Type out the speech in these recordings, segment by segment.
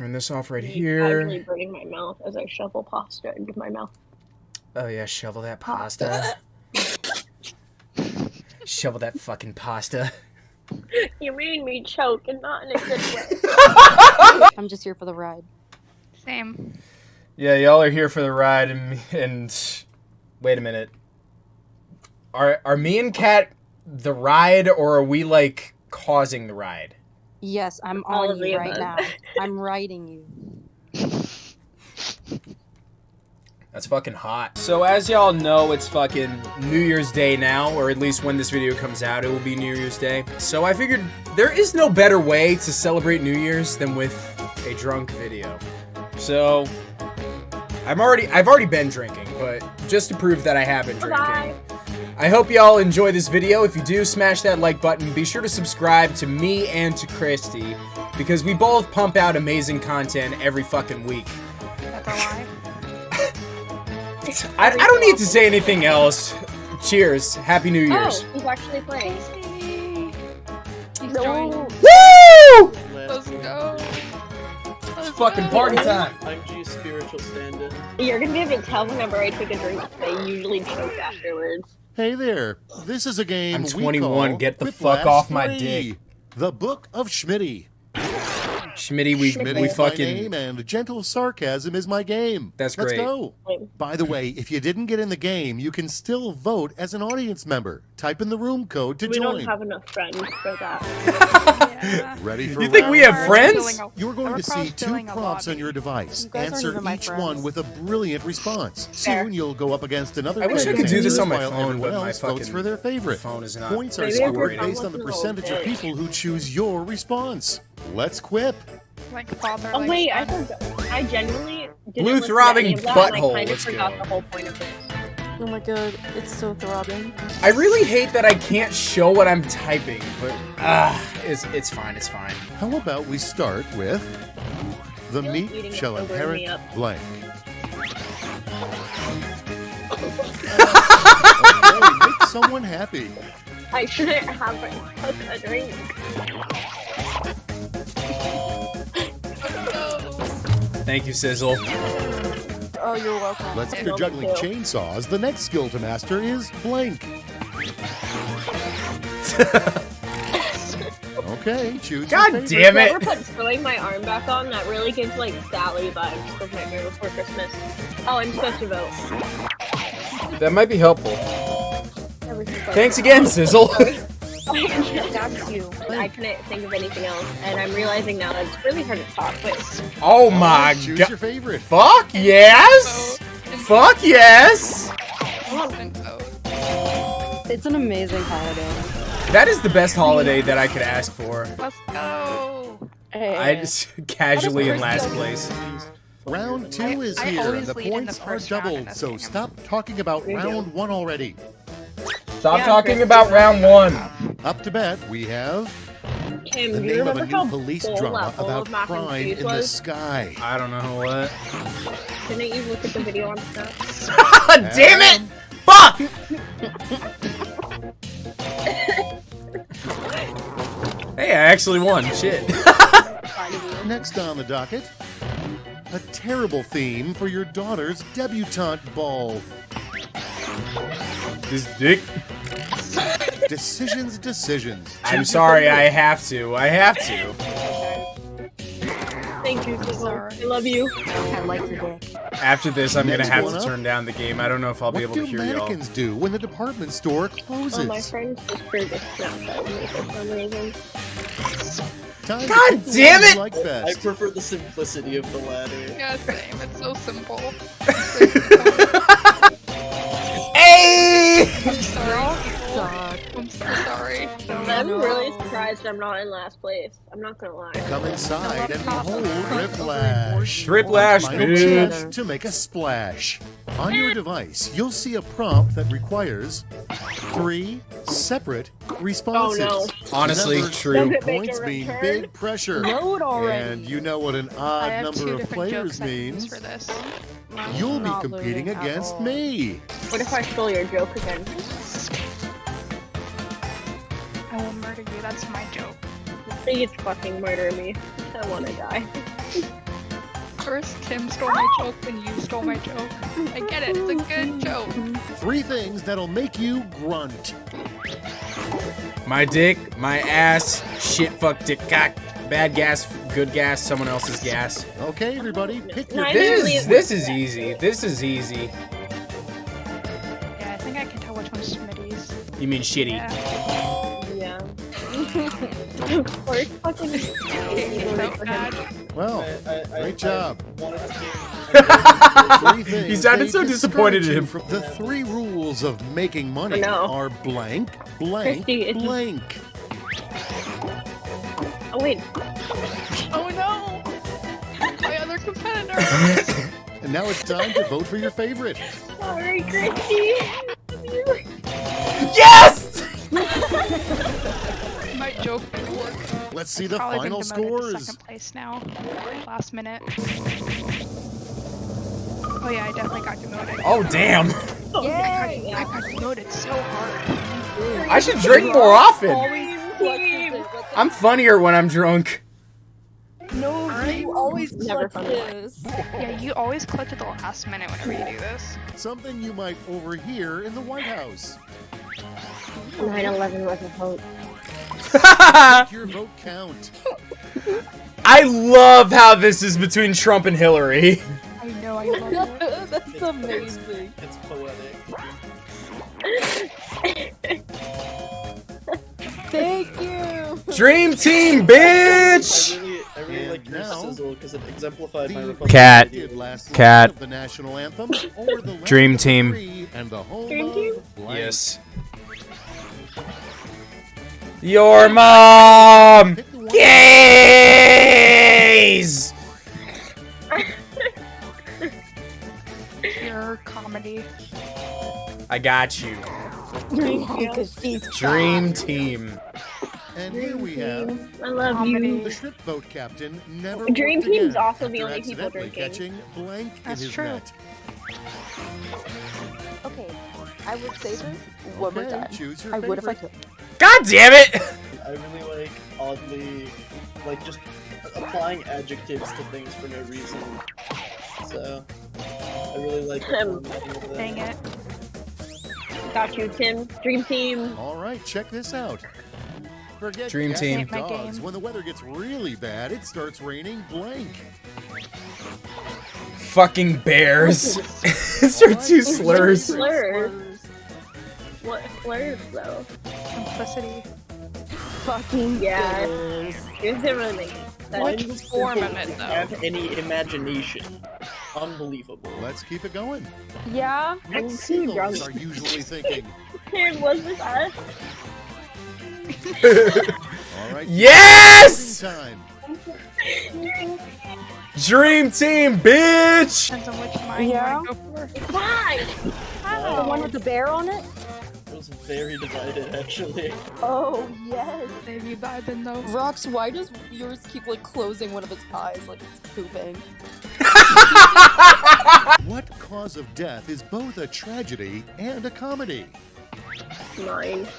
turn this off right here. I'm here. Casually burning my mouth as I shovel pasta into my mouth. Oh yeah, shovel that pasta. shovel that fucking pasta. You made me choke and not in a good way. I'm just here for the ride. Same. Yeah, y'all are here for the ride, and, and wait a minute. Are are me and Kat the ride, or are we like causing the ride? Yes, I'm All on you right now. I'm writing you. That's fucking hot. So as y'all know, it's fucking New Year's Day now, or at least when this video comes out, it will be New Year's Day. So I figured there is no better way to celebrate New Year's than with a drunk video. So I'm already I've already been drinking, but just to prove that I have been drinking. Bye. I hope y'all enjoy this video. If you do, smash that like button. Be sure to subscribe to me and to Christy because we both pump out amazing content every fucking week. That's a lie. I, I don't need to say anything else. Cheers. Happy New oh, Year's. Oh, he's actually playing. He's No. joining. Woo! Let's go. Let's Fucking go. party time. I'm G's spiritual stand-in. You're gonna be able to tell whenever I take a drink. I usually choke afterwards. Hey there, this is a game I'm we 21, call get the fuck off my 3, dick. The Book of Schmitty. Schmitty, we, Schmitty we is my fucking. name and gentle sarcasm is my game. That's great. Let's go. By the way, if you didn't get in the game, you can still vote as an audience member. Type in the room code to We join. don't have enough friends for that. Yeah. Ready for You think we round have We're friends? You're going to see two prompts on your device. You Answer each friends. one with a brilliant response. Fair. Soon you'll go up against another. I wish I could do this on my phone, everyone but my else votes for their favorite. phone is not Points are Maybe if your scored based on the wasn't a little percentage of people who choose your response. Let's quip. Like father. Oh like wait, I son. forgot. I genuinely didn't Blue listen to throbbing any of that, and I butthole, kind of forgot go. the whole point of this. Oh my god, it's so throbbing. I really hate that I can't show what I'm typing, but ah, it's it's fine. It's fine. How about we start with the feel like meat shall inherit me blank. okay, make someone happy. I shouldn't have a drink. Thank you, Sizzle. Oh, you're welcome. Let's I after juggling too. chainsaws, the next skill to master is blank. okay, choose. God damn it! Whoever put sewing my arm back on, that really gives like Sally vibes of Nightmare Before Christmas. Oh, I'm supposed to vote. That might be helpful. Thanks again, Sizzle. That's you. I couldn't think of anything else, and I'm realizing now that it's really hard to talk. But oh, oh my choose god. your favorite. Fuck yes! Fuck yes! Instant vote. It's an amazing holiday. That is the best holiday that I could ask for. Let's go. I just casually in last place. Round two I- is I here, and the points the are first round in doubled. So game. stop talking about We do. round one already. Stop Yeah, talking Chris. about round one. Up to bat, we have Kim, the you name of a new police drama about of crime cheese in the sky. I don't know what. Didn't you look at the video on stuff? God damn it! Fuck! hey, I actually won. Shit. Next on the docket, a terrible theme for your daughter's debutante ball. this dick. Decisions, decisions. I'm sorry, I have to. I have to. Thank you, Sizzle. Sorry. I love you. I like your dick. After this, I'm gonna have to up. turn down the game. I don't know if I'll be What able to hear y'all. mannequins do when the department store closes? Oh, my friend just created a me for some reason. Time God damn it! Like I prefer the simplicity of the latter. Yeah, same. It's so simple. Hey! I'm really surprised I'm not in last place. I'm not gonna lie. Come inside and No, behold that's not Riplash. Riplash, dude. chance to make a splash. On your device, you'll see a prompt that requires three separate responses. Oh, no. Honestly, Remember, true. Does it make Points mean big pressure. Load already. And you know what an I odd have number two of different players joke sections means. for this. You'll be competing against me. What if I stole your joke again? That's my joke. Please fucking murder me. I wanna die. First, Tim stole my joke, then you stole my joke. I get it. It's a good joke. Three things that'll make you grunt. My dick, my ass, shit, fuck, dick, cock, bad gas, good gas, someone else's gas. Okay, everybody, pick your Nice. This is this is easy. This is easy. Yeah, I think I can tell which one's Smitty's. You mean shitty? Yeah. Yeah. of course, fucking. Well, I- I- I- great job. I wanted to He sounded so disappointed in him. From the three rules of making money I are blank, blank, Christy, blank. Oh wait. Oh no! My other competitor! And now it's time to vote for your favorite. Sorry, Christy. Yes! My joke. Let's see the Probably been final to scores. second place now. Last minute. Oh yeah, I definitely got demoted. Oh damn! Yay! I got demoted so hard. I should drink more often. Always clutches it. What the- I'm funnier when I'm drunk. No, you always Never clutch this. Yeah, you always clutch at the last minute whenever you do this. Something you might overhear in the White House. 9/11 was a vote. Make your vote count. I love how this is between Trump and Hillary. I know, I love it. That's amazing. It's poetic. Thank you. Dream team, I bitch! really, I really like your sizzle because it exemplified my Republican Cat. did ideals. last Cat. the national anthem or the Dream team. free and the home Dream team? Yes. Your mom! Pick the Gays! Pure comedy. I got you. Because she's Dream team. And here we have I love Comedy. you. the shrimp boat captain never Dream worked team's also the only people drinking. catching blank That's in his true. net. Okay, I would say this one more time. choose your I would if I could. God damn it! I really like oddly, like just applying adjectives to things for no reason. So I really like the Um, of. Dang it. Got you, Tim. Dream team. All right, check this out. Forget Dream team. dogs. When the weather gets really bad, it starts raining blank. Fucking bears. These are two slurs. Slurs. What slurs though? Simplicity. Fucking Yeah. goodness. It doesn't really make sense. Which form of it, though? Have any imagination? Unbelievable. Let's keep it going. Yeah. I'm What seagulls are usually thinking? Tim, was this us? All right. Yes! Time. Dream team, bitch! Depends on which mine Yeah. you want to go for. Why? The one with the bear on it? It was very divided, actually. Oh, yes. Maybe vibing though. Rox, why does yours keep like closing one of its eyes like it's pooping? What cause of death is both a tragedy and a comedy? Mine.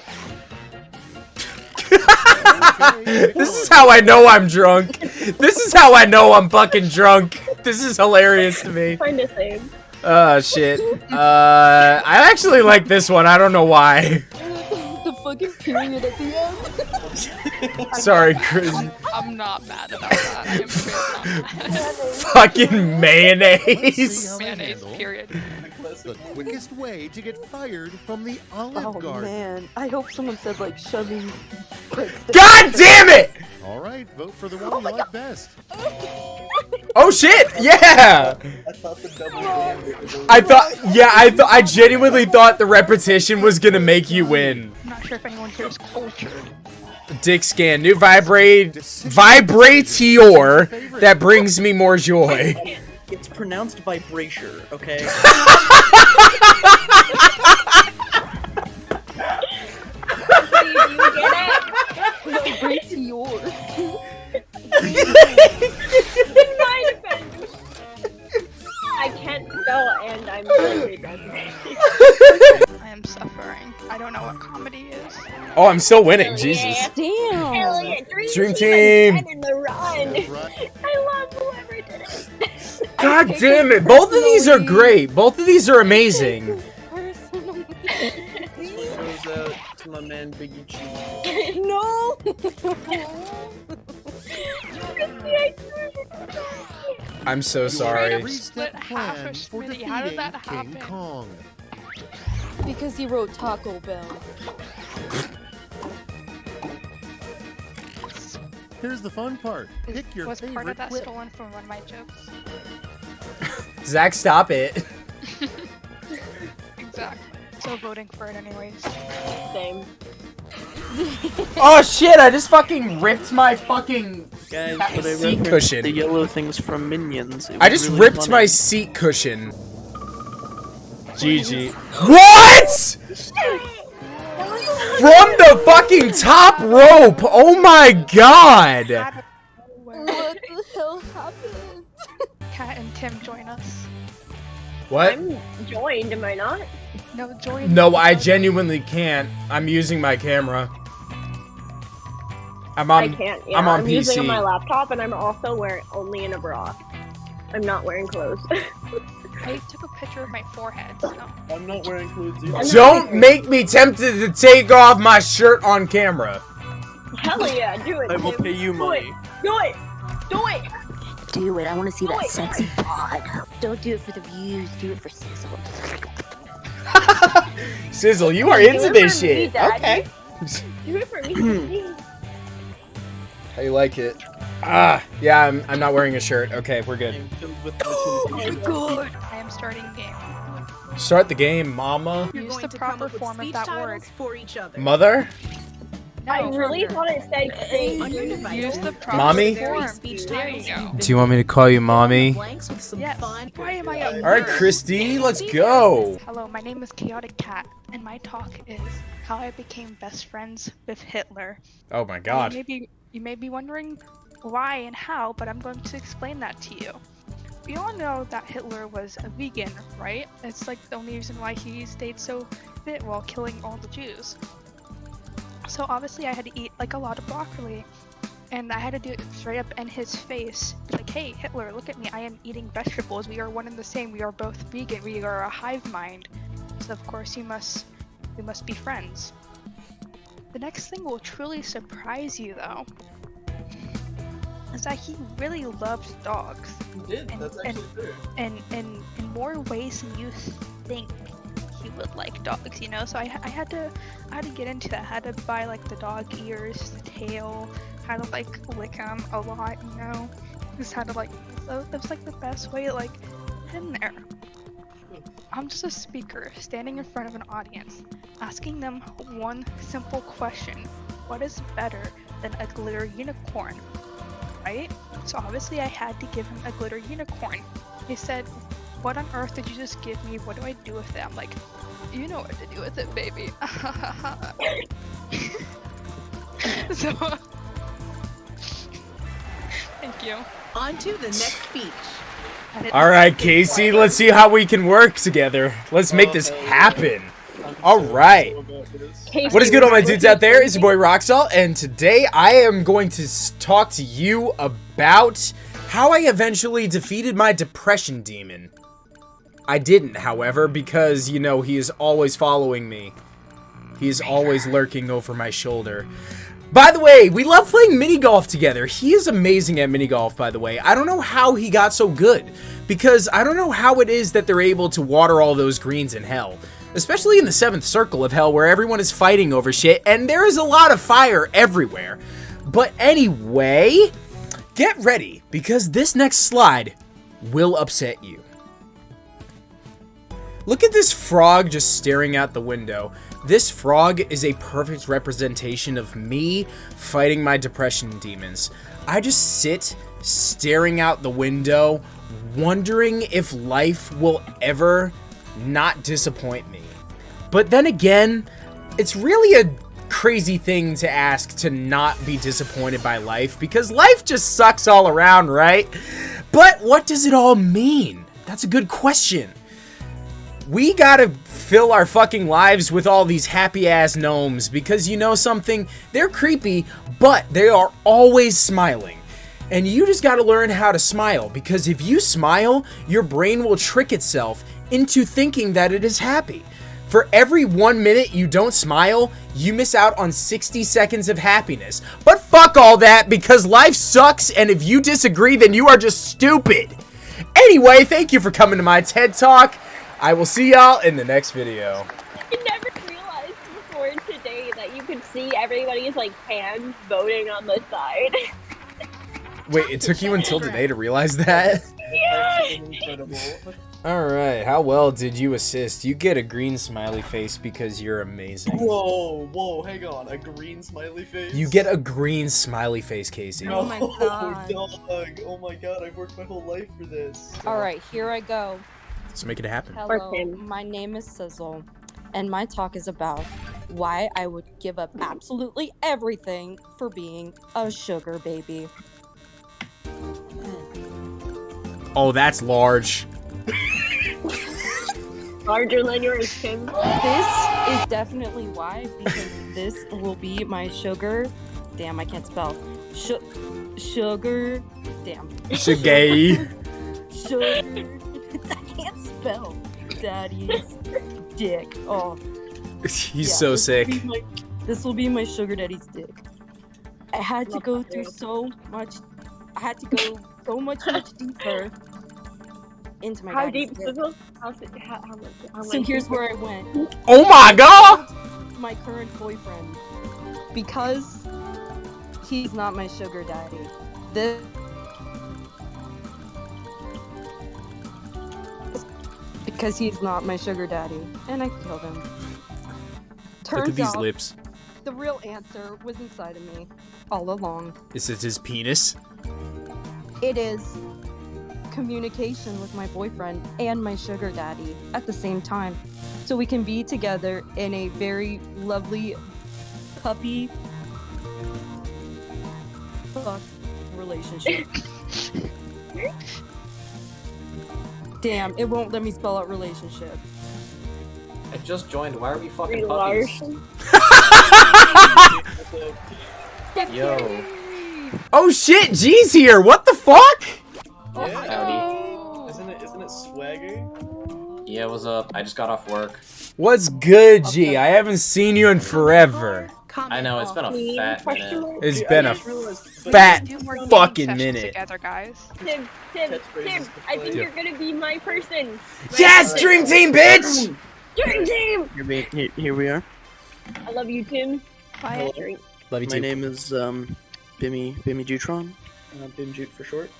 This is how I know I'm drunk. This is how I know I'm fucking drunk. This is hilarious to me. Find a thing. Oh shit. Uh, I actually like this one. I don't know why. the fucking period at the end. Sorry, Chris. I'm not mad about that. I'm really not mad. Fucking mayonnaise. Mayonnaise, handle period. the quickest way to get fired from the Olive Oh Garden. man, I hope someone said like shoving. God damn it! All right, vote for the one oh you like best. Oh shit! Yeah. I thought the double oh. gambit was a I thought. Yeah, I thought. I genuinely thought the repetition was gonna make you win. I'm not sure if anyone here is cultured. Dick scan. New vibrate. Vibratior that brings me more joy. It's pronounced vibrature, okay? No, break to yours. In my defense. I can't spell and I'm really. I am suffering. I don't know what comedy is. Oh, I'm still winning. Jesus. Yeah. Damn. Hell yeah, Dream, Dream team. team. again in the run. I love whoever did it. God damn it! Both of these are great. Both of these are amazing. Personally. Out uh, to my man Biggie Cheese. No. I'm so sorry. three-step Split half plan a for Schmitty. How did defeating that King? Kong. because he wrote Taco Bell. Here's the fun part. Pick your was part of that clip. stolen from one of my jokes. Zach, stop it. Exactly. So voting for it anyways. Same. Oh shit! I just fucking ripped my fucking. Guys, That but I seat cushion. the yellow things from Minions. I just really ripped funny. my seat cushion. GG. What? From the fucking top rope! Oh my god! What the hell happened? Kat and Tim join us. What? I'm joined, am I not? No, join. No, I genuinely can't. I'm using my camera. I'm on. I can't. Yeah, I'm on I'm using it on PC. my laptop, and I'm also wearing only in a bra. I'm not wearing clothes. I took a picture of my forehead. So. I'm not wearing clothes either. I'm Don't make me tempted to take off my shirt on camera. Hell yeah, do it. I will Tim. pay you Do money. it. Do it. Do it. Do it. I want to see that Wait. sexy bod. Don't do it for the views. Do it for sizzle. Sizzle, you are Do into this shit. Okay. Do it for me. How you like it? Ah, yeah, I'm, I'm not wearing a shirt. Okay, we're good. I'm filled with the I am starting game. Start the game, mama. Use the proper form of that word. for each other. Mother? I really thought it said "Hey." On your device. Use the proper Mommy? form. Speech There you go. Do you want me to call you mommy? Blanks with some Yes. Why am I up? Alright, Christy, let's go. Hello, my name is Chaotic Cat, and my talk is how I became best friends with Hitler. Oh my god. may, be, you may be wondering why and how, but I'm going to explain that to you. We all know that Hitler was a vegan, right? It's like the only reason why he stayed so fit while killing all the Jews. So obviously I had to eat like a lot of broccoli. And I had to do it straight up in his face. Like, hey, Hitler, look at me. I am eating vegetables. We are one and the same. We are both vegan. We are a hive mind. So of course you must we must be friends. The next thing will truly surprise you though. Is that he really loves dogs. You did. And- That's and- actually true. And in, in more ways than you think he would like dogs, you know? So I, I had to I had to get into that. I had to buy like the dog ears, the tail, had to like lick him a lot, you know? Just had to like so it was like the best way to like get in there. I'm just a speaker standing in front of an audience, asking them one simple question. What is better than a glitter unicorn? Right? So obviously I had to give him a glitter unicorn. He said, What on earth did you just give me? What do I do with it? I'm like, You know what to do with it, baby. so Thank you. On to the next speech. I didn't- Alright, Casey, let's see how we can work together. Let's make this happen. All right. What is good, all my dudes out there? It's your boy Roxall, and today I am going to talk to you about how I eventually defeated my depression demon. I didn't, however, because, you know, he is always following me. He is always lurking over my shoulder. By the way, we love playing mini golf together. He is amazing at mini golf, by the way. I don't know how he got so good, because I don't know how it is that they're able to water all those greens in hell. Especially in the seventh circle of hell, where everyone is fighting over shit, and there is a lot of fire everywhere. But anyway, get ready, because this next slide will upset you. Look at this frog just staring out the window. This frog is a perfect representation of me fighting my depression demons. I just sit staring out the window, wondering if life will ever not disappoint me. But then again, it's really a crazy thing to ask to not be disappointed by life because life just sucks all around, right? But what does it all mean? That's a good question we gotta fill our fucking lives with all these happy ass gnomes because you know something? They're creepy, but they are always smiling. And you just gotta learn how to smile because if you smile, your brain will trick itself into thinking that it is happy. For every one minute you don't smile, you miss out on 60 seconds of happiness. But fuck all that because life sucks and if you disagree, then you are just stupid. Anyway, thank you for coming to my TED Talk. I will see y'all in the next video. I never realized before today that you could see everybody's like hands voting on the side. Wait, it took you until today to realize that? yeah. Alright, how well did you assist? You get a green smiley face because you're amazing. Whoa, whoa, hang on. A green smiley face? You get a green smiley face, Casey. Oh my oh, God. dog. Oh my god, I've worked my whole life for this. All right, here I go. Let's make it happen. Hello, my name is Sizzle, and my talk is about why I would give up absolutely everything for being a sugar baby. Oh, that's large. Larger than your Tim. This is definitely why, because this will be my sugar. Damn, I can't spell. Sh- sugar. Damn. Shagay. Sugar. I. Daddy's dick. Oh. He's Yeah, so this sick. be my- This will be my sugar daddy's dick. I had to go through so much. I had to go so much much deeper into my How deep, dick. Sizzle? How, how, how? How So here's where I went. Oh my god! My current boyfriend, because he's not my sugar daddy. This because he's not my sugar daddy, and I killed him. Look Turns at these out lips. the real answer was inside of me all along. Is it his penis? It is communication with my boyfriend and my sugar daddy at the same time. So we can be together in a very lovely puppy fuck relationship. Damn, it won't let me spell out relationship. I just joined. Why are we fucking Brie puppies? Yo. Oh shit, G's here! What the fuck? Oh, yeah. Howdy. Isn't it isn't it swagger? Yeah, what's up? I just got off work. What's good, G? I haven't seen you in forever. I know, it's been a Queen, fat question minute. mark? It's Dude, been I a just realized- but- fat Do more gaming fucking minute. together, guys. Tim, Tim, Tim, I think you're gonna be my person. Yes, Dream Team, bitch! Dream Team! Here we, here, here we are. I love you, Tim. Bye. Dream. Love you My too. name is um, Bimmy Bimmy Jutron, uh, Bim Jute for short,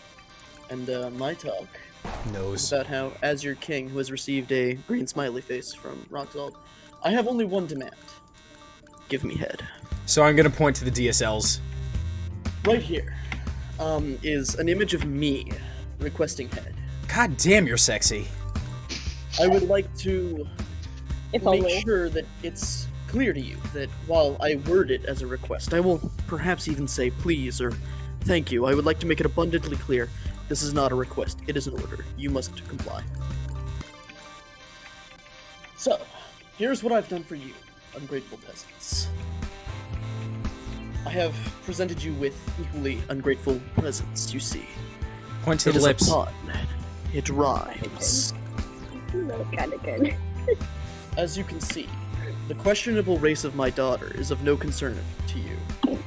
and uh, my talk is Nose. about how, as your king who has received a green smiley face from Roxalt, I have only one demand: give me head. So I'm gonna point to the DSLs. Right here, um, is an image of me requesting head. God damn, you're sexy. I would like to If make only. sure that it's clear to you that while I word it as a request, I will perhaps even say please or thank you. I would like to make it abundantly clear this is not a request, it is an order. You must comply. So, here's what I've done for you, ungrateful peasants. I have presented you with equally ungrateful presents, you see. Point to It the is lips. a pun. It rhymes. That's kind of good. As you can see, the questionable race of my daughter is of no concern to you.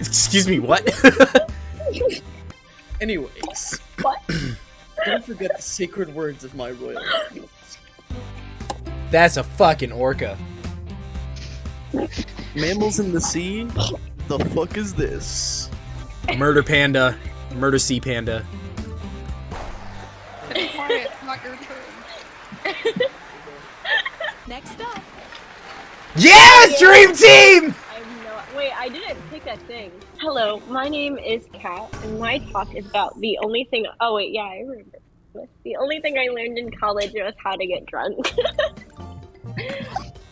Excuse me, what? Anyways, What? don't forget the sacred words of my royal. That's a fucking orca. Mammals in the sea? The fuck is this? Murder panda. Murder sea panda. It's quiet. Not your turn. Next up. Yes, Dream Team! I have no. Wait, I didn't pick that thing. Hello, my name is Kat, and my talk is about the only thing. Oh wait, yeah, I remember. The only thing I learned in college was how to get drunk.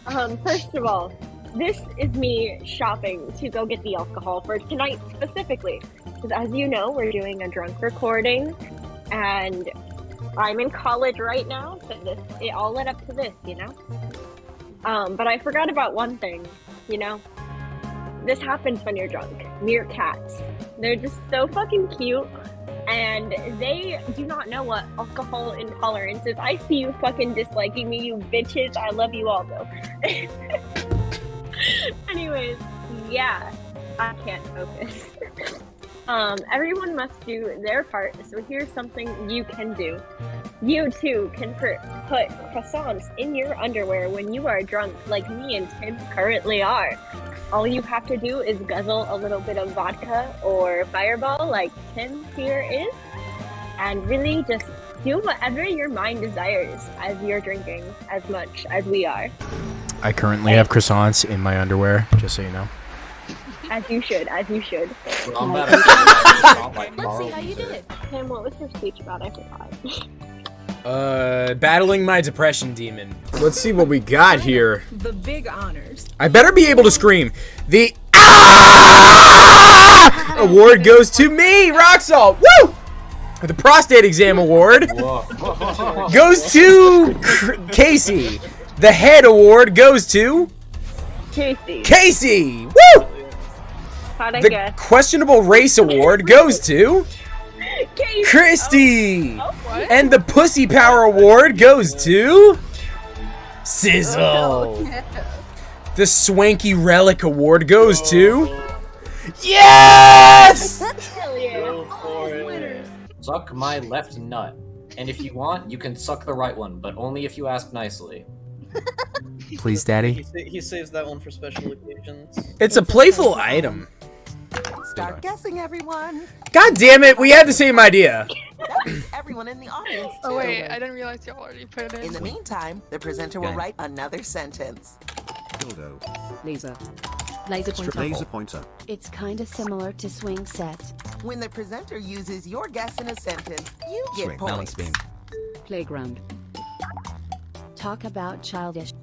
um, first of all, this is me shopping to go get the alcohol for tonight specifically, because as you know, we're doing a drunk recording, and I'm in college right now, so this it all led up to this, you know. Um, but I forgot about one thing, you know. This happens when you're drunk. Meerkats. They're just so fucking cute. And they do not know what alcohol intolerance is. I see you fucking disliking me, you bitches. I love you all though. Anyways, yeah, I can't focus. um, everyone must do their part, so here's something you can do. You too can put put croissants in your underwear when you are drunk, like me and Tim currently are. All you have to do is guzzle a little bit of vodka or fireball, like Tim here is, and really just do whatever your mind desires as you're drinking as much as we are. I currently have croissants in my underwear, just so you know. As you should, as you should. Well, I'm about like Let's see how you did. it. Tim, what was your speech about? I forgot. Uh, battling my depression demon. Let's see what we got here. The big honors. I better be able to scream. The Ah! award goes to me, Rock Salt. Woo! The prostate exam award goes to Casey. The head award goes to Casey, Casey. Woo! how'd I The guess? questionable race award goes to Casey! Christy. Oh, oh what? And the Pussy Power Award goes to Sizzle. Oh, the Swanky Relic Award goes to oh. Yes! Yeah. Go for it. Winners. Suck my left nut. And if you want, you can suck the right one, but only if you ask nicely. Please, He, Daddy. sa- he saves that one for special occasions. It's a playful item. Start guessing, everyone. God damn it, we had the same idea. That means everyone in the audience. Oh wait, I didn't realize y'all already put it in. In the meantime, the presenter will write another sentence. Dildo. Laser. Laser pointer. Laser pointer. It's kinda similar to swing set. When the presenter uses your guess in a sentence, you get Swing. points. Balance beam. Playground. Talk about childish.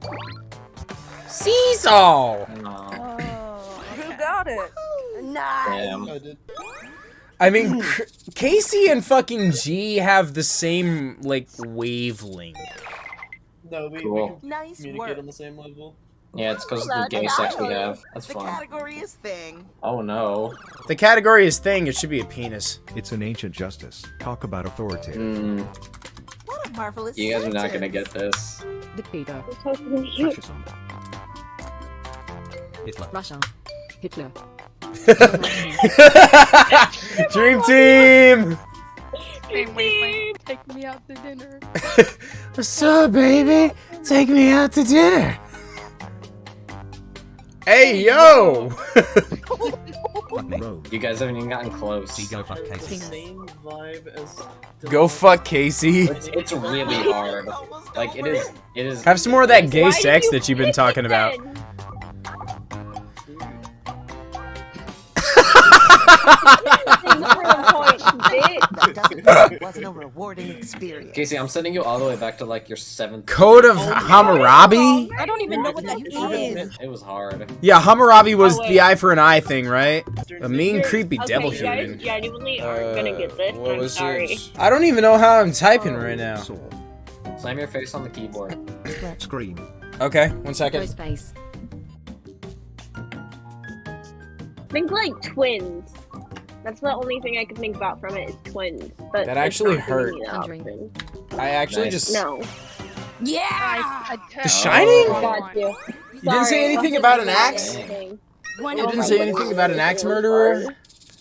Seesaw. Aw, Who got it? damn. I mean, Casey and fucking G have the same, like, wavelength. No, we, Cool. we Nice can work. on the same level. Yeah, it's because of the gay sex we have. That's The fun. category is thing. Oh no. The category is thing, it should be a penis. It's an ancient justice. Talk about authoritative. Hmm. What a marvelous You guys are not gonna get this. Dictator. Fascism. Hitler. Russia. Hitler. Dream team! Same wavelength. Take me out to dinner. What's up, baby? Take me out to dinner. Hey, yo! Rome. You guys haven't even gotten close. Go fuck Casey. Same vibe as. Go fuck Casey. It's, it's really hard. Like it over. is. It is. Have some more of that gay Why sex you that you've been talking it about. then? Things for the point. That doesn't it wasn't a rewarding experience. Casey, I'm sending you all the way back to like your seventh. Code of oh, Hammurabi? I don't even know what that is. It was hard. Yeah, Hammurabi was Oh, the eye for an eye thing, right? A mean, creepy okay, devil you guys human. genuinely aren't uh, gonna get this. what I'm was sorry. it? I don't even know how I'm typing right oh, now. Slam your face on the keyboard. Scream. Okay, one second. Ghostface. Think like twins. That's the only thing I can think about from it is twins. But That actually hurt. me the Conjuring. option. I actually Nice. just. No. Yeah. Oh, I, I The Shining? Oh, Got you. You didn't say anything about an axe? Anything. You didn't say anything about an axe murderer?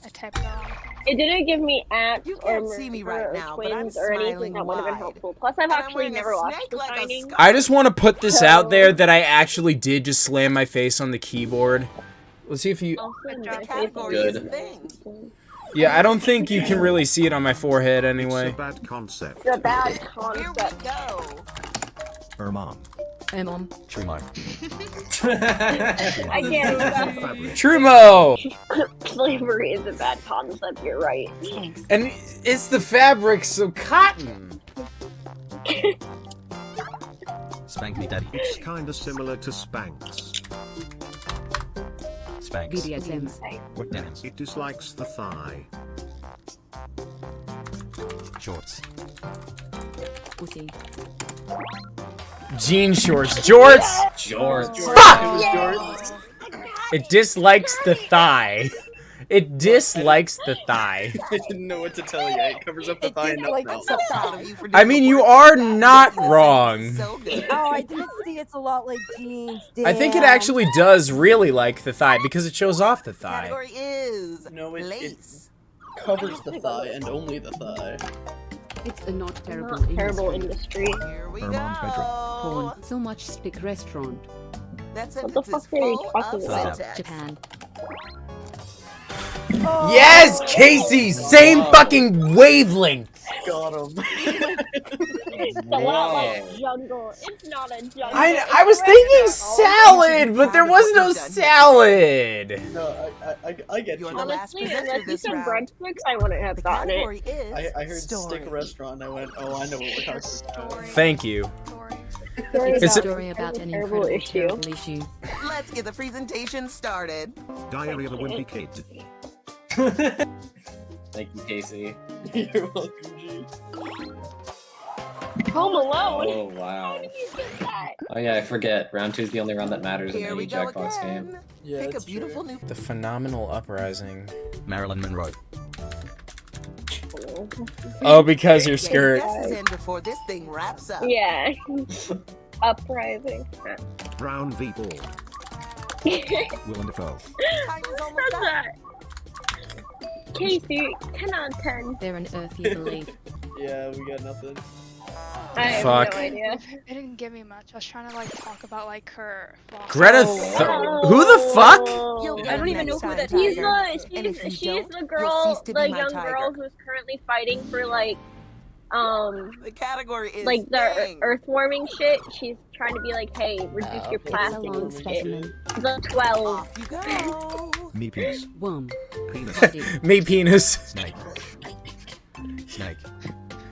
I typed it on. It didn't give me axe You or can't see me right or now, but I'm twins or anything that would have been helpful. Plus, I've actually never watched The like Shining. scar- I just want to put this out there that I actually did just slam my face on the keyboard. Let's see if you. Good my job. The face category is- is thing. Yeah, I don't think you can really see it on my forehead anyway. It's a bad concept. It's a bad concept. Here we concept. go. Ermom. Hey, mom. Trimo. I can't. Trumo! Slavery is a bad concept. You're right. Thanks. And it's the fabric, so cotton. Spank me daddy. It's kinda similar to Spanx. Spanx. BDSM. What dance? It dislikes the thigh. Shorts. Pussy. Jean shorts. Jorts! George. Fuck! It was It dislikes the thigh. It dislikes the thigh. I didn't know what to tell you. It covers up the It thigh enough like so proud of you for I mean, you are not wrong. So. Oh, I didn't see. It's a lot like jeans. I think it actually does really like the thigh because it shows off the thigh. Category is No, it, it lace. covers the thigh and only the thigh. It's a not terrible Not terrible industry. industry. Here we Her go. Porn. So much stick restaurant. That What the sentence is fuck are you talking about? syntax. Japan. Yes, Casey! Same fucking wavelength! Got him. It's a lot like jungle. It's not a jungle. I, I was a thinking restaurant. salad, but there was no salad! no, I, I, I, I get you. You're the last Honestly, presenter unless you said round. breadsticks, I wouldn't have gotten it. I, I heard story. stick restaurant. I went, oh, I know what we're talking about. Thank you. Story. Story It's It's a- a story about an incredible issue. terrible issue. Let's get the presentation started. Diary of a Wimpy Kid. Thank you, Casey. You're welcome, G. Home Alone. Oh wow. You did that. Oh yeah, I forget. Round two is the only round that matters in Here any we go Jackbox game. Yeah, Pick a that's beautiful new The phenomenal uprising. Marilyn Monroe. Oh, because your Get your skirt. in before this thing wraps up. Yeah. Uprising. Brown v. Ball. Willem Dafoe. Time is almost What's up. that? Casey, 10 out of 10. They're an earthy belief. Yeah, we got nothing. I have Fuck. no idea. It didn't give me much. I was trying to like talk about like her. philosophy. Greta Oh, Who the fuck? You'll I don't even know who time, that She's the she's, she's the girl, the young girl who's currently fighting for like, um, The category is like the dang. earth warming shit. She's trying to be like, hey, reduce Oh, your okay. It's plastic long and shit. The 12. Off you go. Me penis. Worm. Penis. Body. Me penis. Snake. Snake.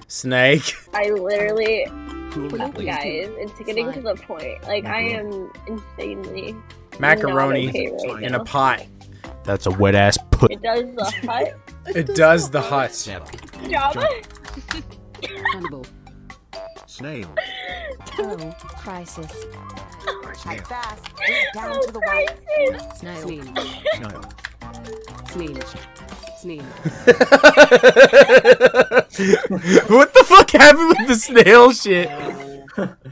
Snake. I literally, Cool Please. please. guys, it's getting to the point. Like, I am insanely Macaroni okay right in a now. pot. That's a wet ass put. It does the hut It does the hut. job. Hannibal. Snail. Oh, crisis. Type fast. Get down to oh, the wire. crisis. Snail. Snail. Snail. Snail. what the fuck happened with the snail shit?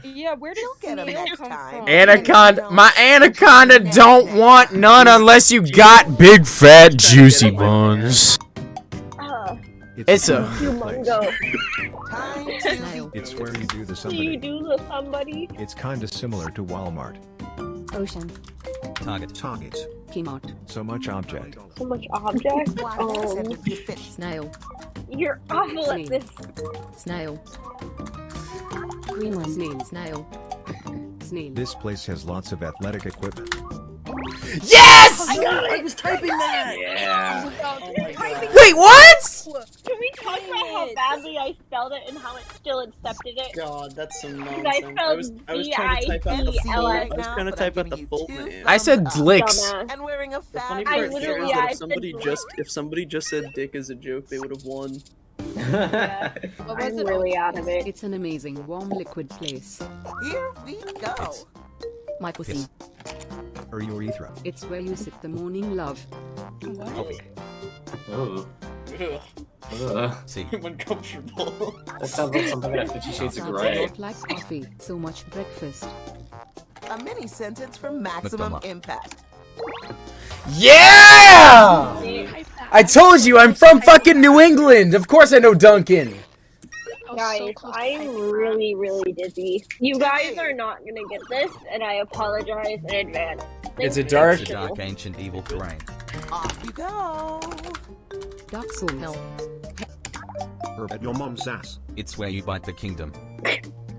Yeah, where did get 'em snail next come time. from? Anaconda, my anaconda don't want none unless you got big fat juicy ones. Uh, It's a humongo. Time to It's where you do the Do you somebody. do the somebody? It's kinda similar to Walmart. Ocean. Target. Target. Kmart. So much object. So much object. Why that sentence you fit. Snail. you're awful at this. Snail. Greenland. Snail. Snail. Snail. This place has lots of athletic equipment. yes. I got it. I was typing that. Yeah. Wait, what? Can we talk about how badly I spelled it and how it still accepted it? God, that's some I nonsense. I was, I was trying to type out the full. I was trying to type out the full name. I said dlicks. Dumbass. And wearing a The funny. I part here literally- is that if somebody just if somebody just said dick as a joke, they would have won. What was I'm it? really out of it. It's an amazing warm liquid place. Here we go. Michael C. Or your urethra. It's where you sip the morning love. Coffee. Ooh. Ugh, Ugh. See. I'm uncomfortable. That sounds like something out of Fifty Shades of Sounds a Grey. lot like coffee. So much breakfast. A mini sentence for maximum impact. Yeah! I told you I'm from fucking New England. Of course I know Dunkin'. Guys, I'm really, really dizzy. You guys are not gonna get this, and I apologize in advance. It's a dark- It's a dark ancient evil terrain. Off you go. Dark Souls. No. Herb at your mom's ass. It's where you bite the kingdom.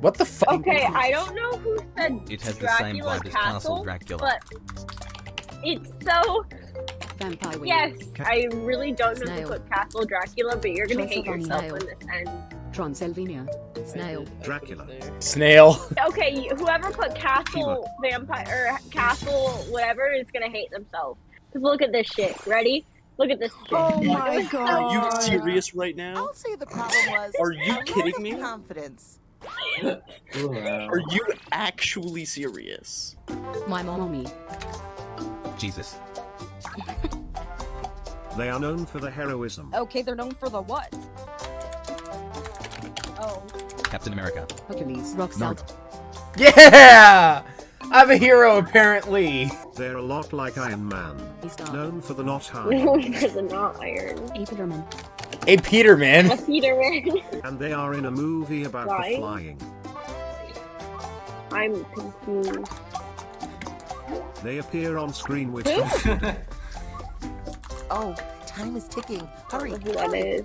What the fuck? Okay, I don't know who said It has the same Dracula vibe as Castle, Castle Dracula. but it's so. Vampire Yes, I really don't know who put Castle Dracula, but you're gonna hate Transylvania. yourself when this ends. Transylvania. Snail. Dracula. Snail. Okay, whoever put Castle Vampire or Castle whatever is gonna hate themselves. Cause look at this shit. Ready? Look at this shit. Oh my Are god. you serious right now? I'll say the problem was. Are you kidding me? Confidence. Wow. Are you actually serious? My mommy. Jesus. They are known for the heroism. Okay, they're known for the what? Oh. Captain America. Hercules. Rock salt. Yeah! I'm a hero, apparently. They're a lot like Iron Man. He's not. Known for the not high. Known for the not iron. A Peterman. Hey, Peterman. A Peterman. And they are in a movie about Flying? the flying. I'm confused. They appear on screen with Oh, time is ticking. Hurry. Who that is.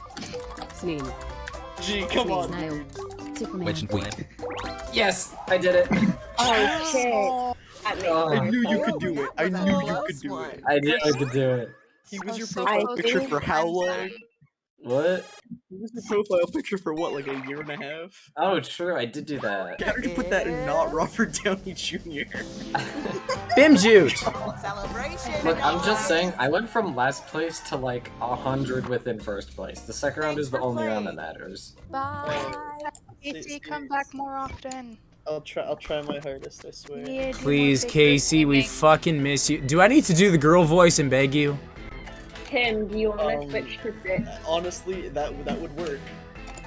Snail. Gee, come on. Snail. Superman. Witch and Queen. Yes, I did it. Oh, oh. shit. That makes Oh. I knew you could do it. I knew you could do it. I knew I could do it. He was your so profile close. picture for how long? What? He was your profile picture for what, like a year and a half? Oh, true, I did do that. How did you put that in not Robert Downey Jr.? Bim Jute. Look, I'm just saying, I went from last place to like a hundred within first place. The second round is the only round that matters. Bye. Casey, come back more often. I'll try. I'll try my hardest. I swear. Yeah, Please, Casey, we fucking miss you. Do I need to do the girl voice and beg you? Tim, do you want to Um, switch to six? Honestly, that that would work.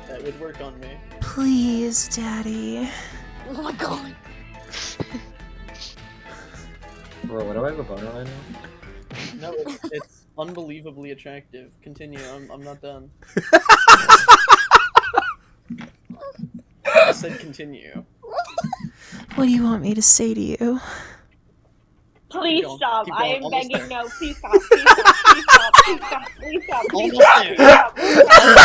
That would work on me. Please, Daddy. Oh my god. Bro, what do I have a boner right now? No, it's, it's unbelievably attractive. Continue. I'm I'm not done. I said continue. What do you want me to say to you? Please going, stop. keep I going, am almost begging there. no. Please stop. Please stop. Please stop. Please stop. Please stop. Please Almost stop. there. Please stop. Please stop.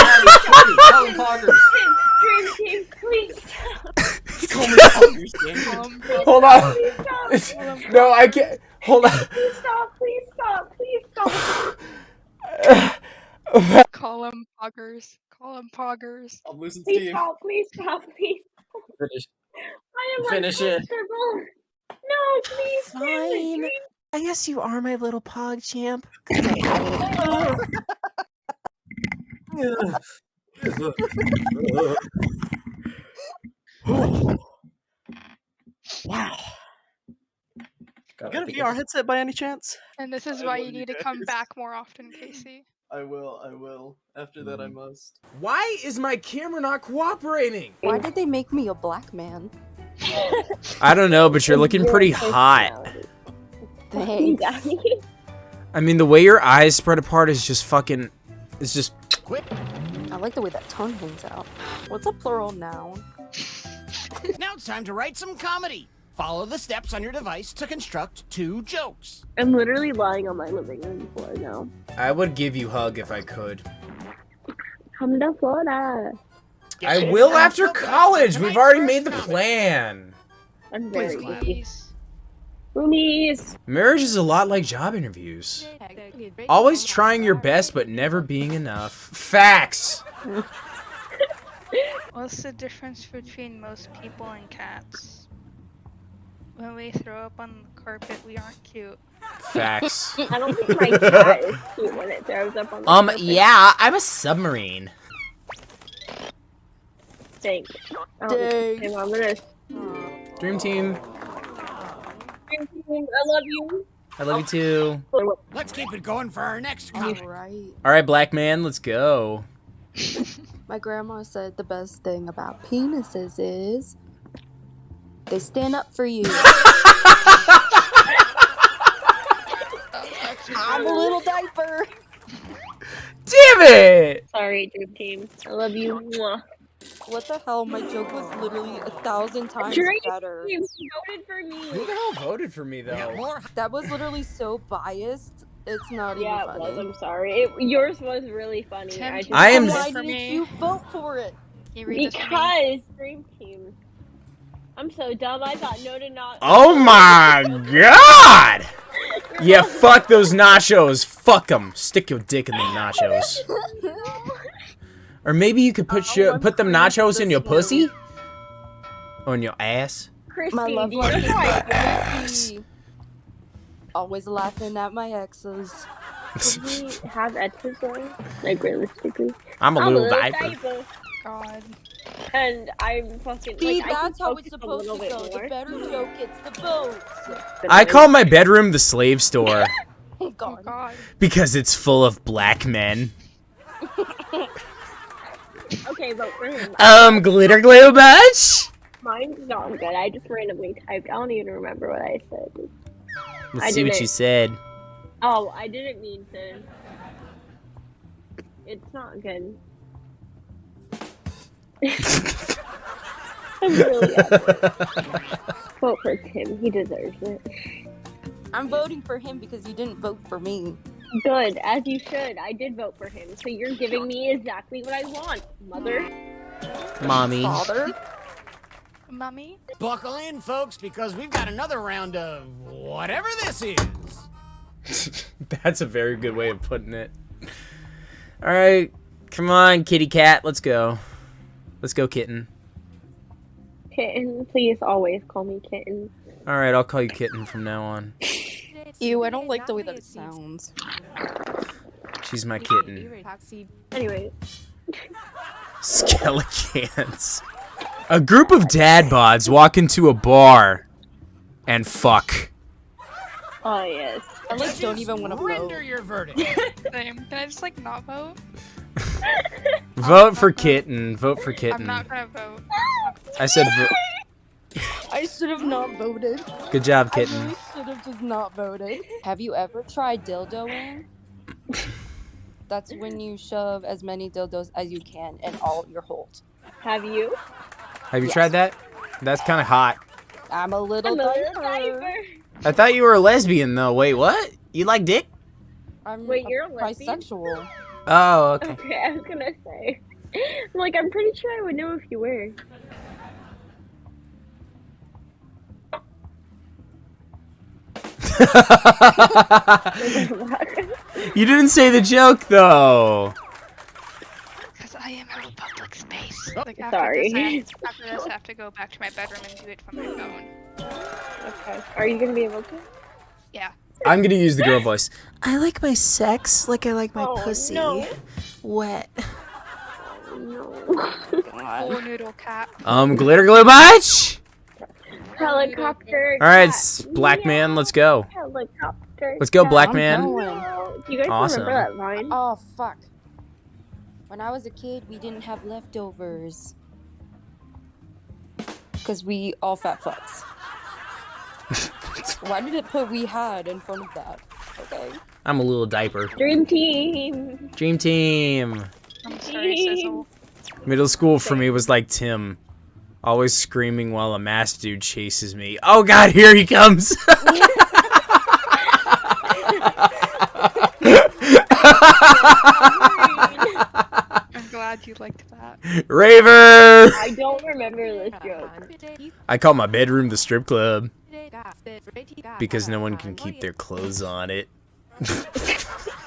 Colin Poggers! Dream team, please stop. Call me Poggers, damn it. Um, Hold on. Please stop. No, I can't. Hold on. Please stop. Please stop. Please stop. call him poggers. Call him poggers. I'm losing Please steam. stop. Please stop. Please. Finish. I am Finish it. Uncomfortable. No, please. Fine. Dream. I guess you are my little pog champ. Wow. Got You got a. VR headset by any chance? And this is why you you need to come back more often, Casey. I will. I will. After that, I mm-hmm. must. Why is my camera not cooperating? Why did they make me a black man? I don't know, but you're looking pretty hot. Thanks. I mean, the way your eyes spread apart is just fucking. It's just. Quick. I like the way that tongue hangs out. What's a plural noun? Now it's time to write some comedy. Follow the steps on your device to construct two jokes. I'm literally lying on my living room floor now. I would give you hug if I could. Come to Florida. I will after college. We've already made the plan. I'm very Please clap. busy. Please. Roomies. Marriage is a lot like job interviews. Always trying your best, but never being enough. Facts. What's the difference between most people and cats? When we throw up on the carpet, we aren't cute. Facts. I don't think my cat is cute when it throws up on the Um, carpet. yeah, I'm a submarine. Thanks. Um, Dang. and I'm gonna. Dream team. I love you. I love you too. Let's keep it going for our next comedy. Alright. Alright, black man, let's go. My grandma said the best thing about penises is they stand up for you. I'm a little diaper. Damn it! Sorry, Dream Team. I love you. What the hell? My joke was literally a thousand times Dream better. Team voted for me. Who the hell voted for me though? more. That was literally so biased. It's not Yeah, even it was. I'm sorry. It, yours was really funny. Tim, I just I am- Why didn't you vote for it? Can you read this for me? because Dream Team. I'm so dumb. I thought no to not. Oh my god! Yeah, fuck those nachos. Fuck them. Stick your dick in the nachos. Or maybe you could put Oh, your put them nachos in your pussy? Or in your ass? Christy, My love do is know I- crazy. Always laughing at my exes. Did we have exes though? Like realistically. I'm a I'm little diaper. diaper. God. And I'm fucking See, like that's how it's supposed to go. bit The better joke gets the votes. I call my bedroom the slave store. Oh god. God. Because it's full of black men. Okay, vote for him. Um, glitter glue bunch? Mine's not good. I just randomly typed. I don't even remember what I said. Let's I see what didn't- you said. Oh, I didn't mean to. It's not good. I'm really upset. Vote for Tim. He deserves it. I'm voting for him because you didn't vote for me. Good, as you should. I did vote for him, so you're giving me exactly what I want, mother. Mommy. Father? Mummy? Buckle in, folks, because we've got another round of whatever this is. That's a very good way of putting it. All right, come on, kitty cat, let's go. Let's go, kitten. Kitten, please always call me kitten. All right, I'll call you kitten from now on. Ew, I don't like the way that it sounds. She's my kitten. Anyway, Skelecans. A group of dad bods walk into a bar and fuck. oh yes. I like don't even want to vote. Render your verdict. Same. Can I just like not vote? Vote for kitten. Vote for kitten. I'm not gonna vote. I said vo- I should have not voted. good job, kitten. I kitten. really should have just not voted. Have you ever tried dildoing? That's when you shove as many dildos as you can in all your holes. Have you? Have you tried that? That's kind of hot. I'm a little I'm a little diaper. diaper. I thought you were a lesbian though. Wait, what? You like dick? I'm Wait, a you're a lesbian? bisexual. Oh, okay. Okay, I was gonna say. I'm like, I'm pretty sure I would know if you were. you didn't say the joke though. Because I am in a public space. Oh, Like after sorry. This, I have, after this, I have to go back to my bedroom and do it from my phone. Okay. Are you gonna be able to? Yeah. I'm gonna use the girl voice. I like my sex like I like my Oh, pussy. no. Wet. Oh, no. Full noodle cat. Um, glitter glue bunch. Helicopter. All right, cat. s- black man, let's go. Helicopter. Let's go, cat. black man. Do you guys Awesome. remember that vine? Oh fuck. When I was a kid, we didn't have leftovers. Cause we all fat fucks. Why did it put we had in front of that? Okay. I'm a little diaper. Dream team. Dream team. I'm sorry, Sizzle. Middle school for me was like Tim. Always screaming while a masked dude chases me. Oh god, here he comes! I'm glad you liked that. Raver! I don't remember this joke. I call my bedroom the strip club because no one can keep their clothes on it.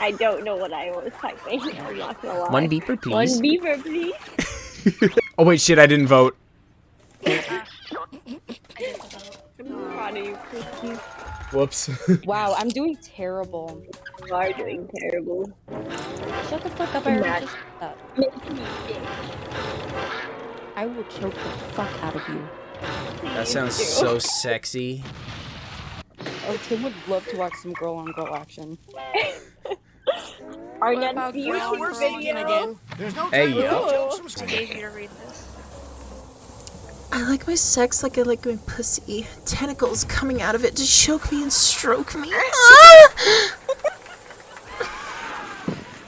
I don't know what I was typing. I'm not gonna lie. One beeper, One please. beaver, please. Oh wait, shit, I didn't vote. I'm proud of. Whoops. Wow, I'm doing terrible. You are doing terrible. Shut the fuck up, I already just said that. Make me sick. I will choke the fuck out of you. That sounds so sexy. Oh, Tim would love to watch some girl on girl action. Our What next about YouTube we're video. speaking again. There's no Hey, time to yo. make jokes from I gave you to read this. I like my sex like I like my pussy. Tentacles coming out of it to choke me and stroke me.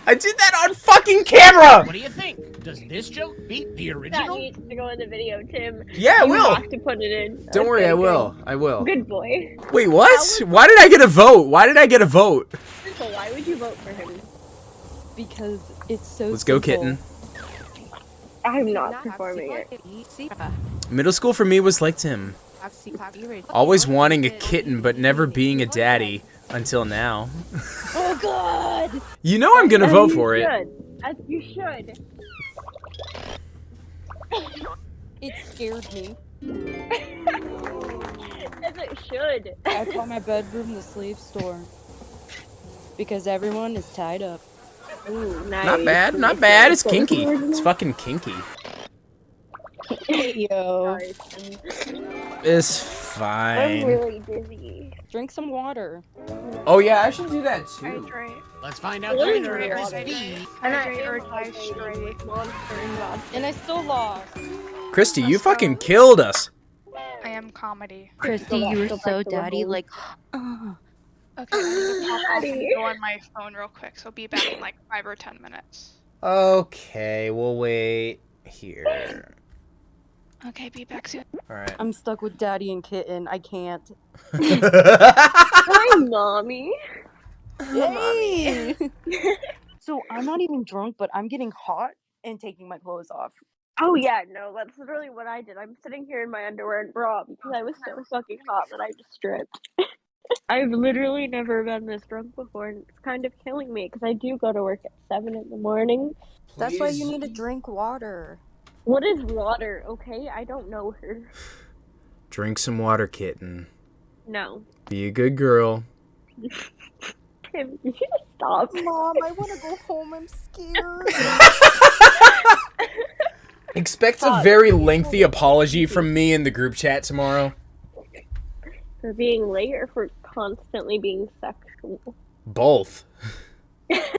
I did that on fucking camera! What do you think? Does this joke beat the original? That original? needs to go in the video, Tim. Yeah, I you will. have to put it in. Don't worry, Okay, I good. will. I will. Good boy. Wait, what? Why did I get a vote? Why did I get a vote? So why would you vote for him? Because it's so Let's go, kitten. I'm not performing it. Middle school for me was like Tim. Always wanting a kitten, but never being a daddy until now. Oh God! You know I'm gonna As vote you for it. As you should. It scared me. As it should. I call my bedroom the slave store. Because everyone is tied up. Ooh, nice. Not bad, not bad. It's kinky. It's fucking kinky. Yo. It's I'm really dizzy. Drink some water. Oh yeah, I should do that too. Hydrate. Let's find out the winner of this water. feed. And I Hydrate or am die hydrating straight. and I still lost. Christy, you fucking killed us. I am comedy. Christy, you were so back to the daddy. hole. Like, Okay, I need to pop off and Daddy. go on my phone real quick, so be back in like five or ten minutes. Okay, we'll wait here. Okay, be back soon. All right. I'm stuck with daddy and kitten. I can't. Hi, mommy. Yay! so I'm not even drunk, but I'm getting hot and taking my clothes off. Oh yeah, no, that's literally what I did. I'm sitting here in my underwear and bra because I was so fucking hot that I just stripped. I've literally never been this drunk before, and it's kind of killing me because I do go to work at seven in the morning. That's why you need to drink water. What is water? Okay, I don't know her. Drink some water, kitten. No, Be a good girl. Tim, you stop. Mom, I want to go home. I'm scared. Expect a very lengthy apology from me in the group chat tomorrow. For being late or for constantly being sexual. Both.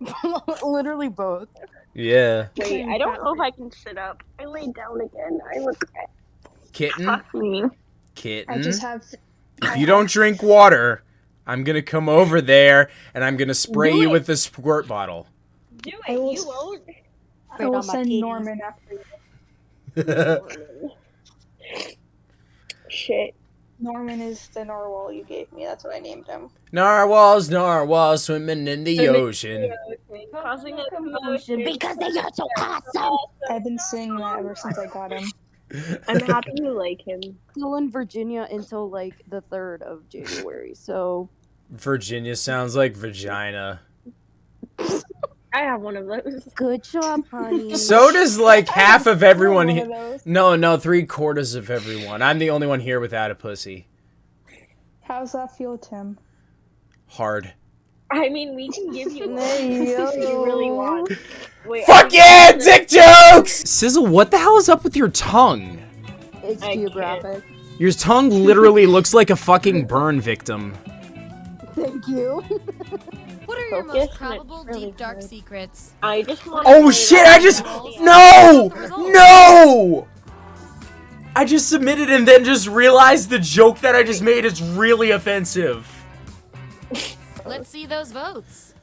Literally both. Yeah. Wait, I don't know if I can sit up. I laid down again. I regret. Kitten. Fuck me. Kitten. have. If you don't drink water, I'm gonna come over there and I'm gonna spray you with the squirt bottle. Do I it. will You won't. I will send Norman after you. Shit. Norman is the narwhal you gave me. That's what I named him. narwhals, narwhals swimming in the ocean. Causing a commotion because they are so awesome. I've been singing that ever since I got him. I'm happy you like him. Still in Virginia until like the third of January. So Virginia sounds like vagina. I have one of those. good job, honey. So does like half of everyone. One he- of. No, no, three quarters of everyone. I'm the only one here without a pussy. How's that feel, Tim? Hard. I mean, we can give you one if you really want. Wait, Fuck I'm yeah, gonna- dick jokes! Sizzle, what the hell is up with your tongue? it's I can't. Your tongue literally looks like a fucking burn victim. Thank you. What are your most probable really deep dark hard. secrets? I just want. Oh shit, I just. No! No! I just submitted and then just realized the joke that I just made is really offensive. Let's see those votes.